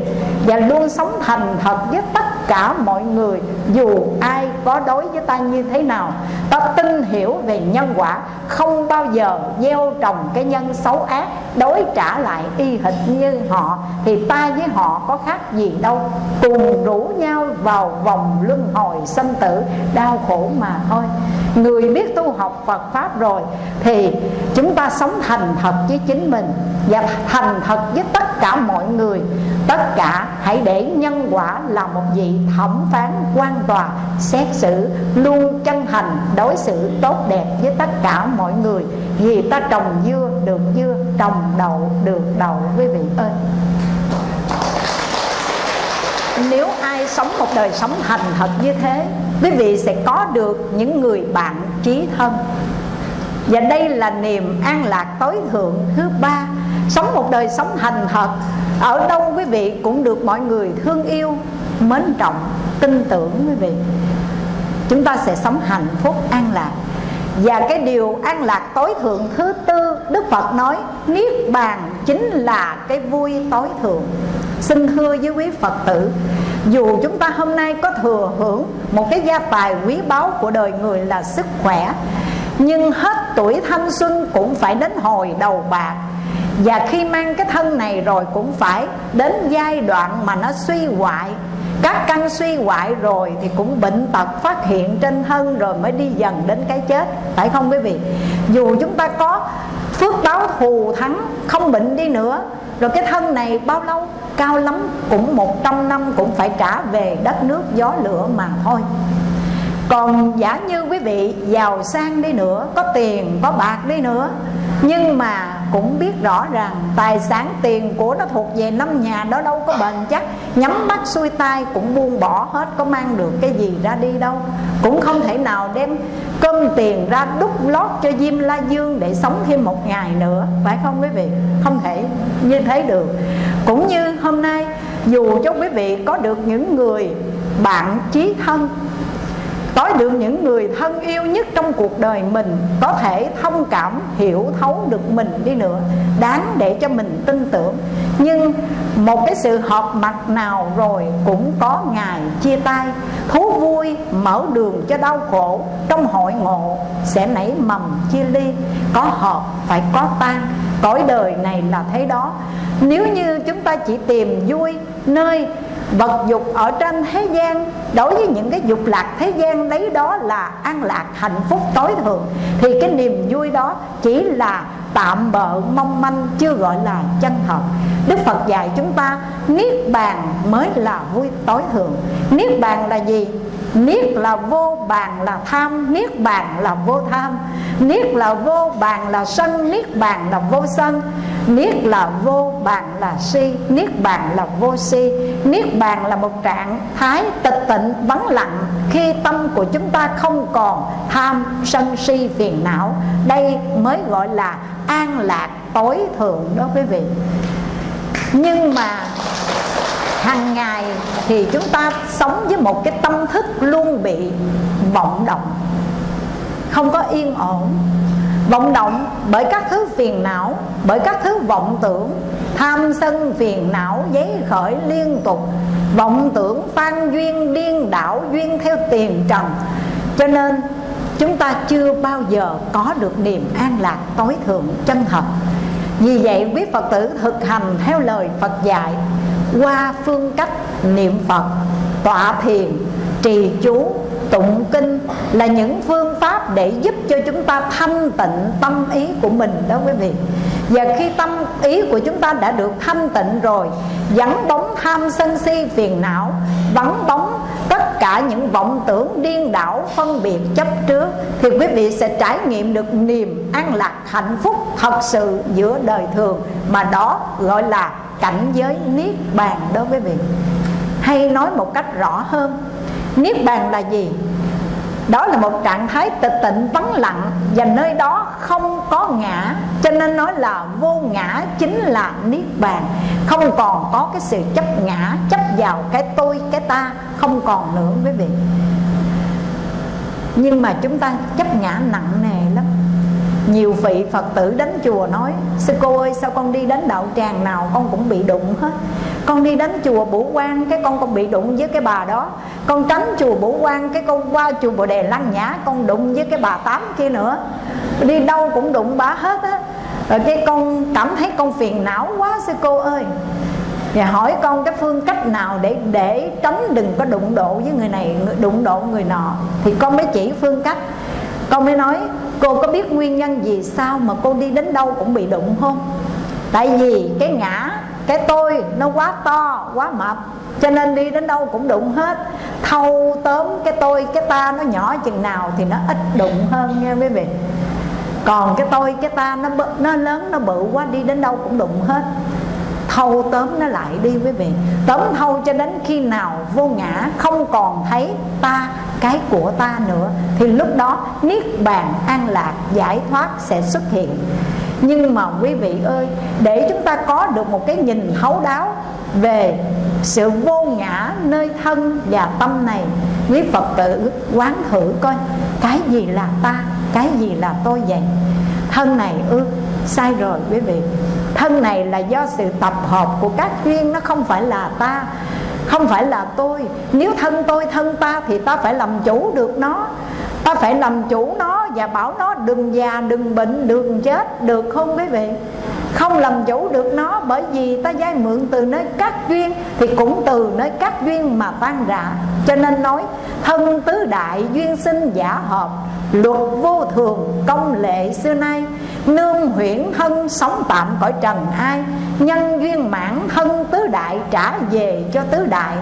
Và luôn sống thành thật với tất cả mọi người, dù ai có đối với ta như thế nào, ta tin hiểu về nhân quả, không bao giờ gieo trồng cái nhân xấu ác, đối trả lại y hệt như họ, thì ta với họ có khác gì đâu. Cùng rủ nhau vào vòng luân hồi sanh tử, đau khổ mà thôi. Người biết tu học Phật pháp rồi, thì chúng ta sống thành thật với chính mình và thành thật với tất cả mọi người. Tất cả hãy để nhân quả là một vị thẩm phán quan tòa, xét xử luôn chân thành đối xử tốt đẹp với tất cả mọi người. Vì ta trồng dưa được dưa, trồng đậu được đậu, quý vị ơi. Nếu ai sống một đời sống thành thật như thế, quý vị sẽ có được những người bạn trí thân. Và đây là niềm an lạc tối thượng thứ ba. Sống một đời sống thành thật, ở đâu quý vị cũng được mọi người thương yêu mến trọng, tin tưởng quý vị. Chúng ta sẽ sống hạnh phúc, an lạc. Và cái điều an lạc tối thượng thứ tư, Đức Phật nói, Niết bàn chính là cái vui tối thượng. Xin thưa với quý Phật tử, Dù chúng ta hôm nay có thừa hưởng Một cái gia tài quý báu của đời người là sức khỏe, Nhưng hết tuổi thanh xuân cũng phải đến hồi đầu bạc. Và khi mang cái thân này rồi cũng phải đến giai đoạn mà nó suy hoại các căn suy hoại rồi thì cũng bệnh tật phát hiện trên thân rồi mới đi dần đến cái chết. Phải không quý vị? Dù chúng ta có phước báo thù thắng, không bệnh đi nữa, rồi cái thân này bao lâu? Cao lắm, cũng 100 năm cũng phải trả về đất nước gió lửa mà thôi. Còn giả như quý vị giàu sang đi nữa, có tiền, có bạc đi nữa, nhưng mà cũng biết rõ ràng tài sản tiền của nó thuộc về năm nhà đó đâu có bền chắc. Nhắm mắt xuôi tay cũng buông bỏ hết, có mang được cái gì ra đi đâu. Cũng không thể nào đem cơm tiền ra đúc lót cho Diêm La Dương để sống thêm một ngày nữa, phải không quý vị? Không thể như thế được. Cũng như hôm nay, dù cho quý vị có được những người bạn chí thân có được những người thân yêu nhất trong cuộc đời mình, có thể thông cảm, hiểu thấu được mình đi nữa, đáng để cho mình tin tưởng. Nhưng một cái sự họp mặt nào rồi cũng có ngày chia tay. Thú vui mở đường cho đau khổ, trong hội ngộ sẽ nảy mầm chia ly. Có họp phải có tan cõi đời này là thế đó. Nếu như chúng ta chỉ tìm vui nơi vật dục ở trên thế gian, đối với những cái dục lạc thế gian lấy đó là an lạc, hạnh phúc, tối thượng. Thì cái niềm vui đó chỉ là tạm bợ mong manh, chưa gọi là chân thật. Đức phật dạy chúng ta, niết bàn mới là vui tối thượng. Niết bàn là gì? Niết là vô bàn là tham, niết bàn là vô tham. Niết là vô bàn là sân, niết bàn là vô sân niết là vô bàn là si. Niết bàn là vô si. Niết bàn là một trạng thái tịch tịnh, vắng lặng, khi tâm của chúng ta không còn tham, sân si, phiền não. Đây mới gọi là an lạc tối thượng đó quý vị. Nhưng mà hàng ngày thì chúng ta sống với một cái tâm thức luôn bị vọng động, không có yên ổn vọng động bởi các thứ phiền não bởi các thứ vọng tưởng. Tham sân phiền não giấy khởi liên tục. Vọng tưởng phan duyên điên đảo duyên theo tiền trần. Cho nên chúng ta chưa bao giờ có được niềm an lạc tối thượng chân thật. Vì vậy quý Phật tử thực hành theo lời Phật dạy Qua phương cách niệm Phật, tọa thiền, trì chú, tụng kinh Là những phương pháp để giúp cho chúng ta thanh tịnh tâm ý của mình đó quý vị. Và khi tâm ý của chúng ta đã được thanh tịnh rồi, Vắng bóng tham sân si phiền não, Vắng bóng tất cả những vọng tưởng điên đảo phân biệt chấp trước, Thì quý vị sẽ trải nghiệm được niềm an lạc hạnh phúc thật sự giữa đời thường, Mà đó gọi là cảnh giới Niết Bàn đó quý vị. Hay nói một cách rõ hơn Niết Bàn là gì? đó là một trạng thái tịch tịnh vắng lặng và nơi đó không có ngã, cho nên nói là vô ngã chính là niết bàn. Không còn có cái sự chấp ngã, chấp vào cái tôi, cái ta, không còn nữa quý vị. Nhưng mà chúng ta chấp ngã nặng nề lắm. Nhiều vị phật tử đến chùa nói, sư cô ơi, sao con đi đến đạo tràng nào con cũng bị đụng hết? Con đi đến chùa Bửu Quan cái con con bị đụng với cái bà đó. Con tránh chùa Bửu Quan cái con qua chùa Bồ Đề Lăng Nhã, con đụng với cái bà tám kia nữa. Đi đâu cũng đụng bà hết á. Rồi cái con cảm thấy con phiền não quá sư cô ơi. Và hỏi con cái phương cách nào để để tránh đừng có đụng độ với người này đụng độ người nọ. Thì con mới chỉ phương cách. Con mới nói, cô có biết nguyên nhân gì sao mà cô đi đến đâu cũng bị đụng không? Tại vì cái ngã cái tôi nó quá to, quá mập, cho nên đi đến đâu cũng đụng hết. Thâu tóm cái tôi, cái ta nó nhỏ chừng nào thì nó ít đụng hơn nha quý vị. Còn cái tôi, cái ta nó nó lớn, nó bự quá, đi đến đâu cũng đụng hết thâu tóm nó lại đi quý vị. Tóm thâu cho đến khi nào vô ngã, không còn thấy ta, cái của ta nữa, thì lúc đó niết bàn an lạc giải thoát sẽ xuất hiện. Nhưng mà quý vị ơi, để chúng ta có được một cái nhìn thấu đáo về sự vô ngã nơi thân và tâm này, quý phật tử quán thử coi, cái gì là ta, cái gì là tôi vậy? Thân này ư sai rồi, quý vị. Thân này là do sự tập hợp của các duyên, nó không phải là ta, không phải là tôi. Nếu thân tôi, thân ta thì ta phải làm chủ được nó. Ta phải làm chủ nó và bảo nó đừng già, đừng bệnh, đừng chết được không, quý vị? Không làm chủ được nó bởi vì ta vay mượn từ nơi các duyên thì cũng từ nơi các duyên mà tan rã. Cho nên nói, thân tứ đại duyên sinh giả hợp, luật vô thường, công lệ xưa nay nương huyễn thân sống tạm cõi trần ai, nhân duyên mãn thân tứ đại trả về cho tứ đại.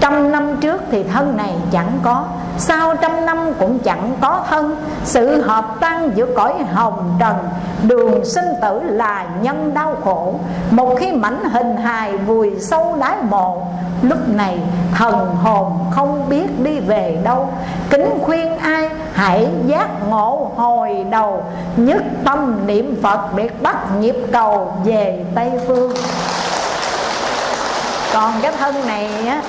Trăm năm trước thì thân này chẳng có, sau trăm năm cũng chẳng có thân. Sự hợp tan giữa cõi hồng trần, đường sinh tử là nhân đau khổ. Một khi mảnh hình hài vùi sâu đáy mộ, lúc này thần hồn không biết đi về đâu. Kính khuyên ai hãy giác ngộ hồi đầu, nhất tâm niệm phật để bắt nhịp cầu về tây phương. Còn cái thân này á,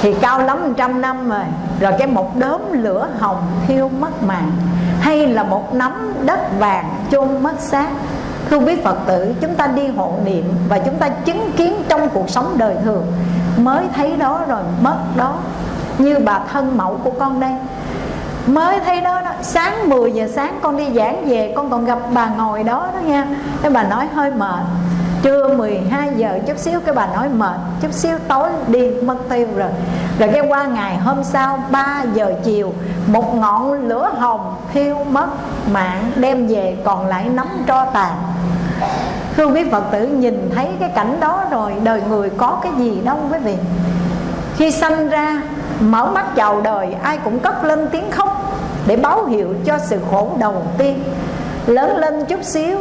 thì cao lắm trăm năm rồi. Rồi cái một đốm lửa hồng thiêu mất mạng, hay là một nắm đất vàng chôn mất xác. Thưa quý phật tử, chúng ta đi hộ niệm và chúng ta chứng kiến trong cuộc sống đời thường. Mới thấy đó rồi, mất đó. Như bà thân mẫu của con đây mới thấy đó, đó sáng 10 giờ sáng con đi giảng về con còn gặp bà ngồi đó đó nha. Cái bà nói hơi mệt. Trưa 12 giờ chút xíu cái bà nói mệt chút xíu tối đi mất tiêu rồi. Rồi cái qua ngày hôm sau 3 giờ chiều một ngọn lửa hồng thiêu mất mạng đem về còn lại nắm tro tàn. Thưa quý phật tử nhìn thấy cái cảnh đó rồi đời người có cái gì đâu quý vị? Khi sanh ra mở mắt chào đời, ai cũng cất lên tiếng khóc để báo hiệu cho sự khổ đầu tiên. Lớn lên chút xíu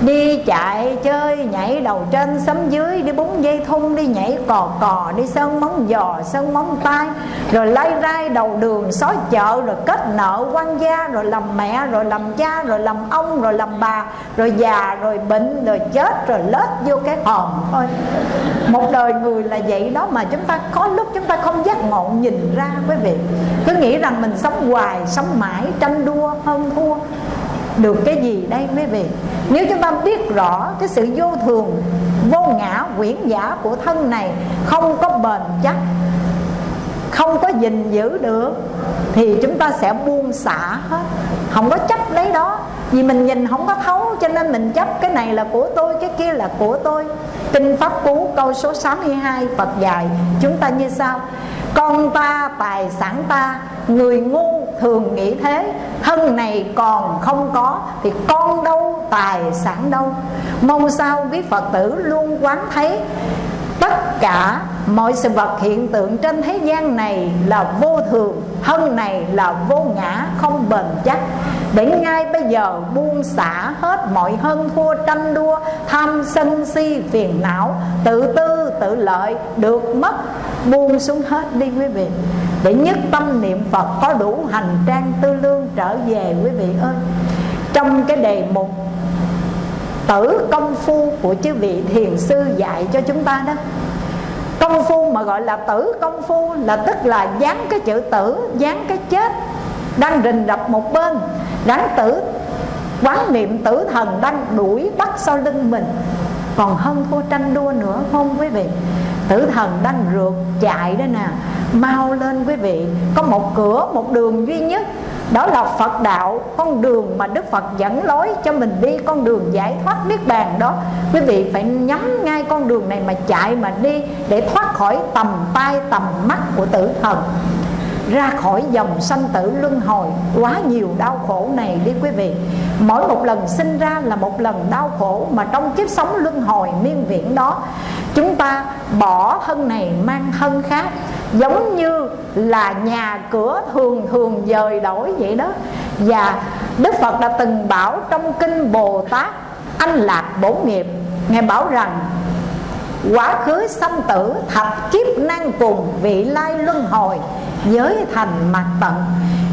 Đi chạy, chơi, nhảy đầu trên sấm dưới, Đi búng dây thun, đi nhảy cò cò, Đi sơn móng giò, sơn móng tay. Rồi lay rai đầu đường xói chợ, Rồi kết nợ quan gia, Rồi làm mẹ, rồi làm cha, Rồi làm ông, rồi làm bà, Rồi già, rồi bệnh, rồi chết, Rồi lết vô cái hòm thôi. Một đời người là vậy đó Mà chúng ta có lúc chúng ta không giác ngộ nhìn ra quý vị. Cứ nghĩ rằng mình sống hoài, Sống mãi, tranh đua, hơn thua được cái gì đây quý vị nếu chúng ta biết rõ cái sự vô thường, vô ngã, quyển giả của thân này không có bền chắc, không có gìn giữ được, thì chúng ta sẽ buông xả hết. Không có chấp lấy đó. Vì mình nhìn không có thấu, cho nên mình chấp cái này là của tôi, cái kia là của tôi. Kinh pháp cú câu số 62 Phật dạy, chúng ta như sau con ta, tài sản ta, người ngu thường nghĩ thế. Thân này còn không có thì con đâu, tài sản đâu. Mong sao quý phật tử luôn quán thấy tất cả mọi sự vật hiện tượng trên thế gian này là vô thường, thân này là vô ngã, không bền chắc. Để ngay bây giờ buông xả hết mọi hơn thua, tranh đua, tham sân si, phiền não, tự tư, tự lợi được mất, buông xuống hết đi quý vị. Để nhất tâm niệm phật có đủ hành trang tư lương trở về quý vị ơi. Trong cái đề mục tử công phu của chư vị thiền sư dạy cho chúng ta đó. Công phu mà gọi là tử công phu là tức là dán cái chữ tử, dán cái chết đang rình rập một bên. Đáng tử, quán niệm tử thần đang đuổi bắt sau lưng mình. Còn hơn thua tranh đua nữa, không quý vị? Tử thần đang rượt chạy đây nè. Mau lên quý vị, có một cửa, một đường duy nhất đó là Phật đạo, con đường mà Đức Phật dẫn lối cho mình đi, con đường giải thoát niết bàn đó. Quý vị phải nhắm ngay con đường này mà chạy mà đi để thoát khỏi tầm tay tầm mắt của tử thần. Ra khỏi dòng sanh tử luân hồi, quá nhiều đau khổ này đi quý vị. Mỗi một lần sinh ra là một lần đau khổ mà trong kiếp sống luân hồi miên viễn đó, chúng ta bỏ thân này mang thân khác giống như là nhà cửa thường thường dời đổi vậy đó. Và đức phật đã từng bảo trong kinh bồ tát, anh lạc bổ nghiệp. Ngài bảo rằng, quá khứ sanh tử thập kiếp nan cùng vị lai luân hồi, giới thành mặt tận.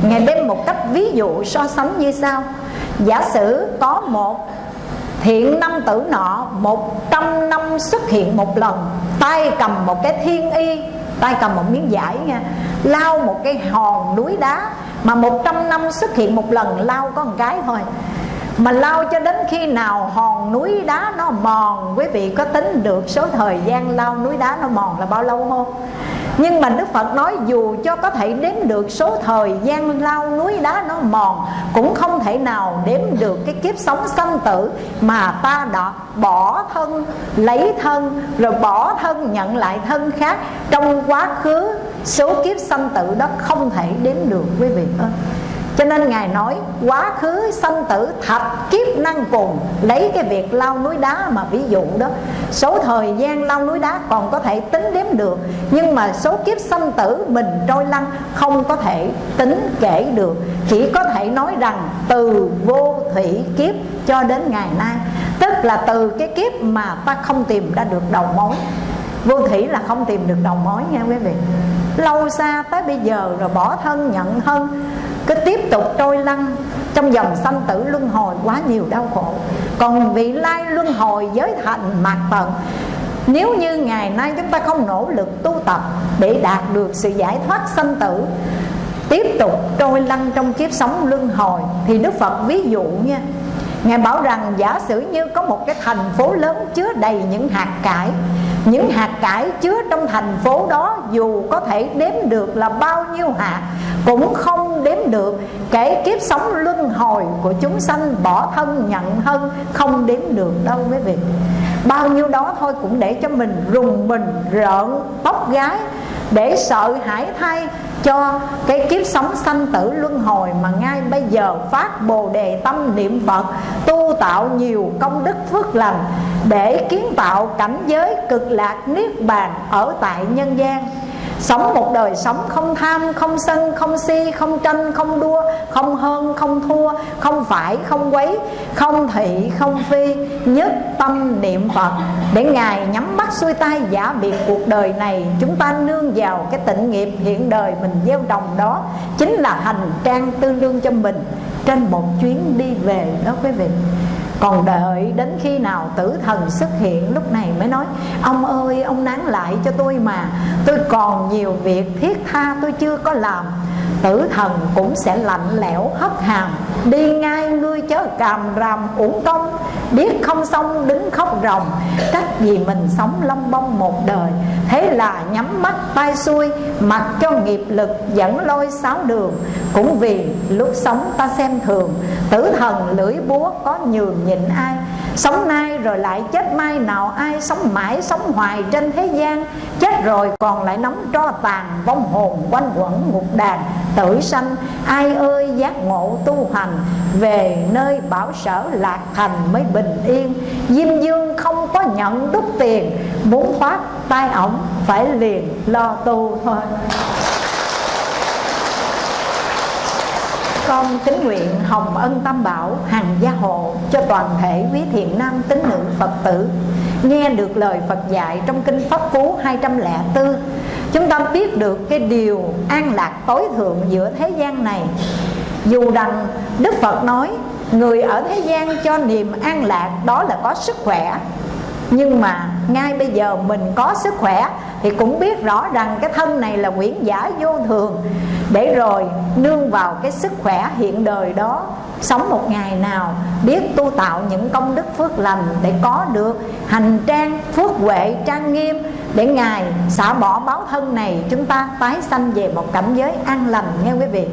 Ngài đem một cách ví dụ so sánh như sau. Giả sử có một thiện năm tử nọ, một trăm năm xuất hiện một lần, tay cầm một cái thiên y tay cầm một miếng vải nha. Lao một cái hòn núi đá mà một trăm năm xuất hiện một lần lao có một cái thôi mà lao cho đến khi nào hòn núi đá nó mòn? Quý vị có tính được số thời gian lao núi đá nó mòn là bao lâu không? Nhưng mà Đức Phật nói dù cho có thể đếm được số thời gian lao núi đá nó mòn Cũng không thể nào đếm được cái kiếp sống sanh tử Mà ta đã bỏ thân, lấy thân Rồi bỏ thân nhận lại thân khác Trong quá khứ. Số kiếp sanh tử đó không thể đếm được quý vị ơi cho nên Ngài nói, quá khứ sanh tử thập kiếp năng cùng Lấy cái việc lao núi đá mà ví dụ đó. Số thời gian lao núi đá còn có thể tính đếm được, Nhưng mà số kiếp sanh tử mình trôi lăn không có thể tính kể được. Chỉ có thể nói rằng từ vô thủy kiếp cho đến ngày nay. Tức là từ cái kiếp mà ta không tìm ra được đầu mối. Vô thủy là không tìm được đầu mối nha quý vị. Lâu xa tới bây giờ rồi bỏ thân nhận thân cứ tiếp tục trôi lăn trong dòng sanh tử luân hồi quá nhiều đau khổ. Còn vị lai luân hồi giới thành mạt tận nếu như ngày nay chúng ta không nỗ lực tu tập để đạt được sự giải thoát sanh tử, tiếp tục trôi lăn trong kiếp sống luân hồi, thì đức phật ví dụ nha, ngài bảo rằng giả sử như có một cái thành phố lớn chứa đầy những hạt cải những hạt cải chứa trong thành phố đó dù có thể đếm được là bao nhiêu hạt, cũng không đếm được kể kiếp sống luân hồi của chúng sanh bỏ thân nhận thân không đếm được đâu quý vị. Bao nhiêu đó thôi cũng để cho mình rùng mình, rợn tóc gái, để sợ hãi thay cho cái kiếp sống sanh tử luân hồi mà ngay bây giờ phát bồ đề tâm niệm phật, tu tạo nhiều công đức phước lành để kiến tạo cảnh giới cực lạc niết bàn ở tại nhân gian. Sống một đời sống không tham, không sân, không si, không tranh, không đua Không hơn, không thua, không phải, không quấy Không thị, không phi Nhất tâm niệm Phật. Để Ngài nhắm mắt xuôi tay giả biệt cuộc đời này Chúng ta nương vào cái tịnh nghiệp hiện đời mình gieo đồng đó Chính là hành trang tương lương cho mình. Trên một chuyến đi về đó quý vị còn đợi đến khi nào tử thần xuất hiện, lúc này mới nói, ông ơi, ông nán lại cho tôi mà. Tôi còn nhiều việc thiết tha tôi chưa có làm tử thần cũng sẽ lạnh lẽo, hất hàm. Đi ngay ngươi chớ càm ràm uổng công. Biết không xong đứng khóc ròng. Trách gì mình sống lông bông một đời. Thế là nhắm mắt tay xuôi, mặc cho nghiệp lực dẫn lôi sáu đường. Cũng vì lúc sống ta xem thường, tử thần lưỡi búa có nhường nhịn ai? Sống nay rồi lại chết mai, nào ai Sống mãi sống hoài trên thế gian. Chết rồi còn lại nóng tro tàn, Vong hồn quanh quẩn ngục đàn. Tử sanh, ai ơi, giác ngộ tu hành. Về nơi bảo sở lạc thành mới bình yên. Diêm dương không có nhận đúc tiền, Muốn thoát tai ổng phải liền lo tu thôi. Con kính nguyện hồng ân tam bảo hằng gia hộ cho toàn thể quý thiện nam tín nữ Phật tử. Nghe được lời Phật dạy trong kinh Pháp Cú 204 chúng ta biết được cái điều an lạc tối thượng giữa thế gian này. Dù rằng Đức Phật nói, người ở thế gian cho niềm an lạc đó là có sức khỏe nhưng mà ngay bây giờ mình có sức khỏe thì cũng biết rõ rằng cái thân này là quyển giả vô thường. Để rồi nương vào cái sức khỏe hiện đời đó, sống một ngày nào, biết tu tạo những công đức phước lành để có được hành trang phước huệ, trang nghiêm, để ngài xả bỏ báo thân này, chúng ta tái sanh về một cảnh giới an lành nghe quý vị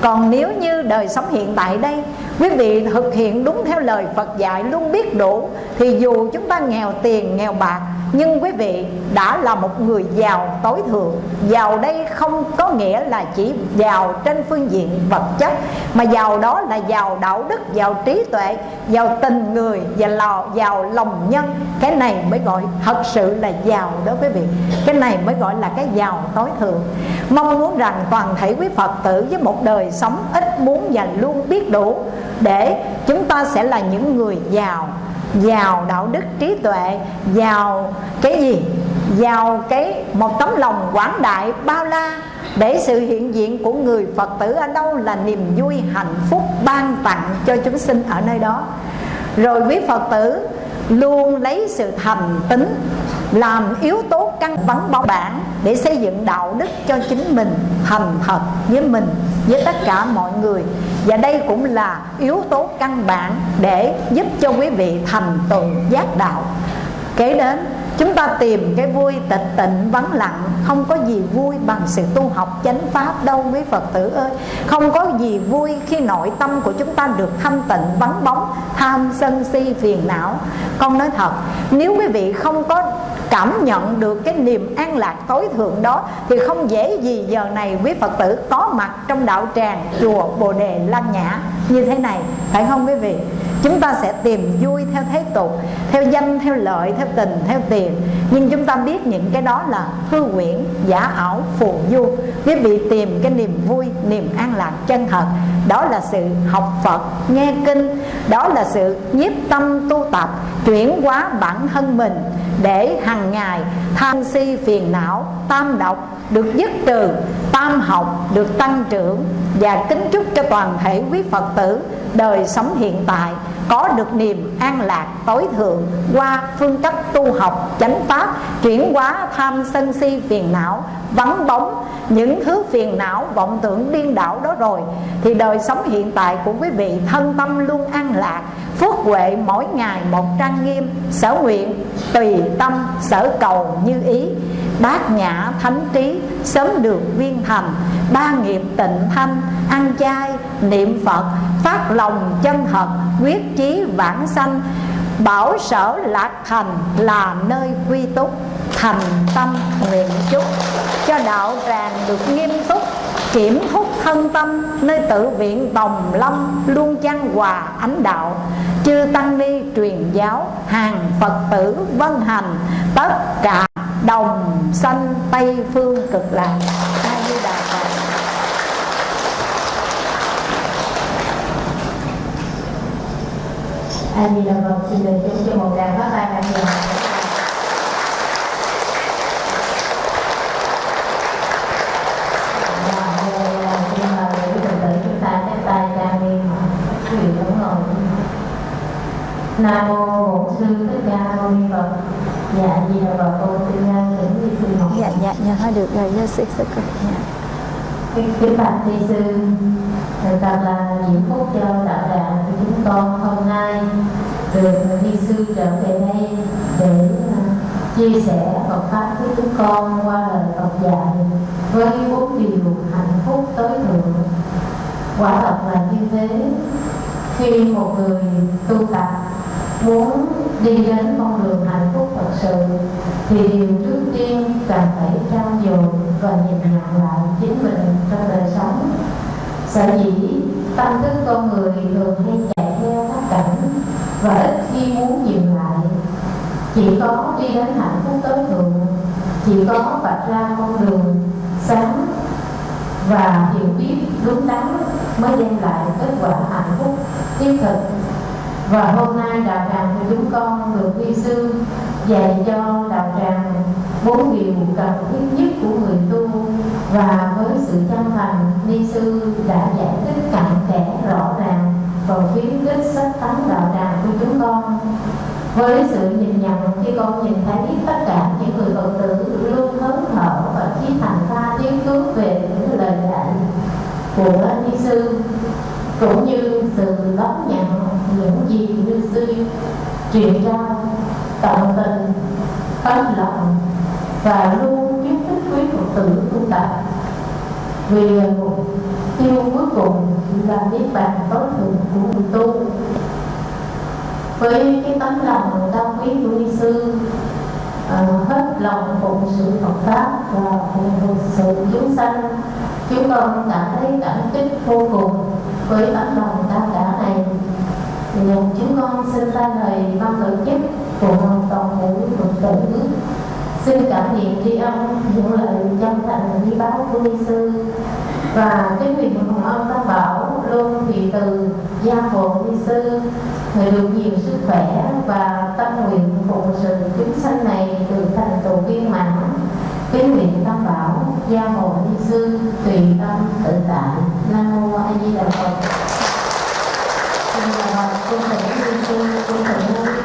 còn nếu như đời sống hiện tại đây, quý vị thực hiện đúng theo lời Phật dạy luôn biết đủ, thì dù chúng ta nghèo tiền, nghèo bạc, nhưng quý vị đã là một người giàu tối thượng. Giàu đây không có nghĩa là chỉ giàu trên phương diện vật chất, mà giàu đó là giàu đạo đức, giàu trí tuệ, giàu tình người và lò, giàu lòng nhân. Cái này mới gọi thật sự là giàu đó quý vị. Cái này mới gọi là cái giàu tối thượng. Mong muốn rằng toàn thể quý phật tử với một đời sống ít muốn và luôn biết đủ để chúng ta sẽ là những người giàu giàu đạo đức trí tuệ, giàu cái gì? Giàu cái một tấm lòng quảng đại bao la để sự hiện diện của người phật tử ở đâu là niềm vui hạnh phúc ban tặng cho chúng sinh ở nơi đó. Rồi quý phật tử luôn lấy sự thành tính, làm yếu tố căn bản bảo bản để xây dựng đạo đức cho chính mình thành thật với mình, với tất cả mọi người. Và đây cũng là yếu tố căn bản để giúp cho quý vị thành tựu giác đạo. Kế đến chúng ta tìm cái vui tịch tịnh vắng lặng. Không có gì vui bằng sự tu học chánh pháp. Đâu quý phật tử ơi. Không có gì vui khi nội tâm của chúng ta được thanh tịnh, vắng bóng, tham sân si, phiền não. Con nói thật, nếu quý vị không có cảm nhận được cái niềm an lạc tối thượng đó, thì không dễ gì giờ này quý phật tử có mặt trong đạo tràng chùa bồ đề lan nhã như thế này, phải không quý vị? Chúng ta sẽ tìm vui theo thế tục, theo danh, theo lợi, theo tình, theo tiền. Nhưng chúng ta biết những cái đó là hư quyển, giả ảo, phù du. Quý vị tìm cái niềm vui, niềm an lạc chân thật. Đó là sự học phật, nghe kinh. Đó là sự nhiếp tâm tu tập, chuyển hóa bản thân mình để hàng ngày tham si phiền não, tam độc được dứt trừ, tam học được tăng trưởng và kính chúc cho toàn thể quý phật tử đời sống hiện tại có được niềm an lạc tối thượng qua phương cách tu học, chánh pháp, chuyển hóa tham sân si phiền não, vắng bóng. Những thứ phiền não, vọng tưởng điên đảo đó rồi thì đời sống hiện tại của quý vị thân tâm luôn an lạc, phước huệ mỗi ngày một trang nghiêm, sở nguyện tùy tâm, sở cầu như ý. Bát nhã thánh trí sớm được viên thành, ba nghiệp tịnh thanh, ăn chay, niệm phật, phát lòng chân thật, quyết chí vãng sanh, bảo sở lạc thành là nơi quy túc, thành tâm nguyện chúc. Cho đạo tràng được nghiêm túc, kiểm thúc thân tâm, nơi tự viện đồng lâm luôn chăn hòa ánh đạo. Chư tăng ni truyền giáo, hàng phật tử vân hành, tất cả đồng sanh tây, phương, cực lạc. A di đà phật. A di đà phật xin được chúc cho một đàn phát tay a di dạ, dạ, dạ, chúng ta tay trang nghiêm đúng rồi nam mô bổn sư thích ca mâu ni phật dạ di đà phật cô xin nhân thỉnh vi sư học dạ dạ dạ thôi được rồi sư sư dạ. kính bạch thi sư thật là diễm phúc cho đạo tràng của chúng con hôm nay. Được thi sư trở về đây để uh, chia sẻ Phật pháp với chúng con qua lời Phật dạy với bốn điều hạnh phúc tối thượng. Quả thật là như thế. Khi một người tu tập muốn đi đến con đường hạnh phúc thật sự, thì điều trước tiên cần phải trao dồi và nhìn nhận lại chính mình trong đời sống. Sở dĩ tâm thức con người thường hay chạy theo các cảnh và ít khi muốn dừng lại. Chỉ có đi đến hạnh phúc tối thượng, chỉ có vạch ra con đường sáng và hiểu biết đúng đắn mới đem lại kết quả hạnh phúc thiết thực và hôm nay đạo tràng của chúng con được vi sư dạy cho đạo tràng bốn điều cần thiết nhất của người tu. Và với sự chân thành ni sư đã giải thích cặn kẽ rõ ràng vào khuyến khích sách tấn đạo tràng của chúng con. Với sự nhìn nhận, khi con nhìn thấy tất cả những người phật tử luôn hớn hở và chí thành tha tiếng cứu về những lời dạy của ni sư, cũng như sự đón nhận những gì như sư truyền trao tận tình tấm lòng và luôn kiến thức quý phật tử tu tập. Vì mục tiêu cuối cùng là niết bàn tối thượng của người tu. Với cái tấm lòng cao quý của ni sư uh, hết lòng phụng sự Phật pháp và phụng sự chúng sanh chúng con cảm thấy cảm kích vô cùng với tấm lòng cao cả này thì chúng con xin ra lời ban tổ chức của toàn thể phật tử. Xin cảm niệm tri ân, những lời chân thành như báo của ni sư. Và cái nguyện hồng ân tam bảo, luôn thị từ gia hộ ni sư. Người được nhiều sức khỏe và tâm nguyện phụng sự chúng sanh này được thành tựu viên mãn. Kính nguyện tam bảo, gia hộ ni sư, tùy tâm tự tại. Nam mô a di đà phật chào cô thầy ni sư cô thầy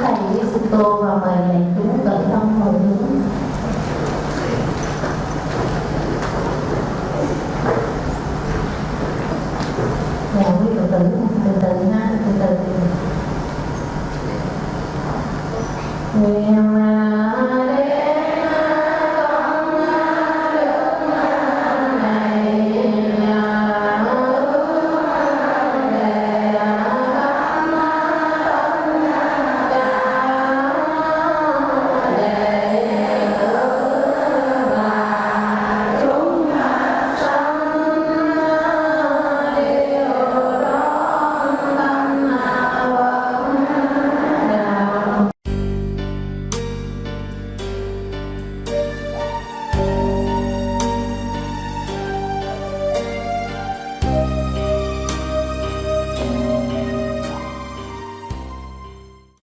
thầy với sư tô và mời đại chúng tận tâm hồi hướng nhà quý phật tử, từ từ ha từ từ. Nguyện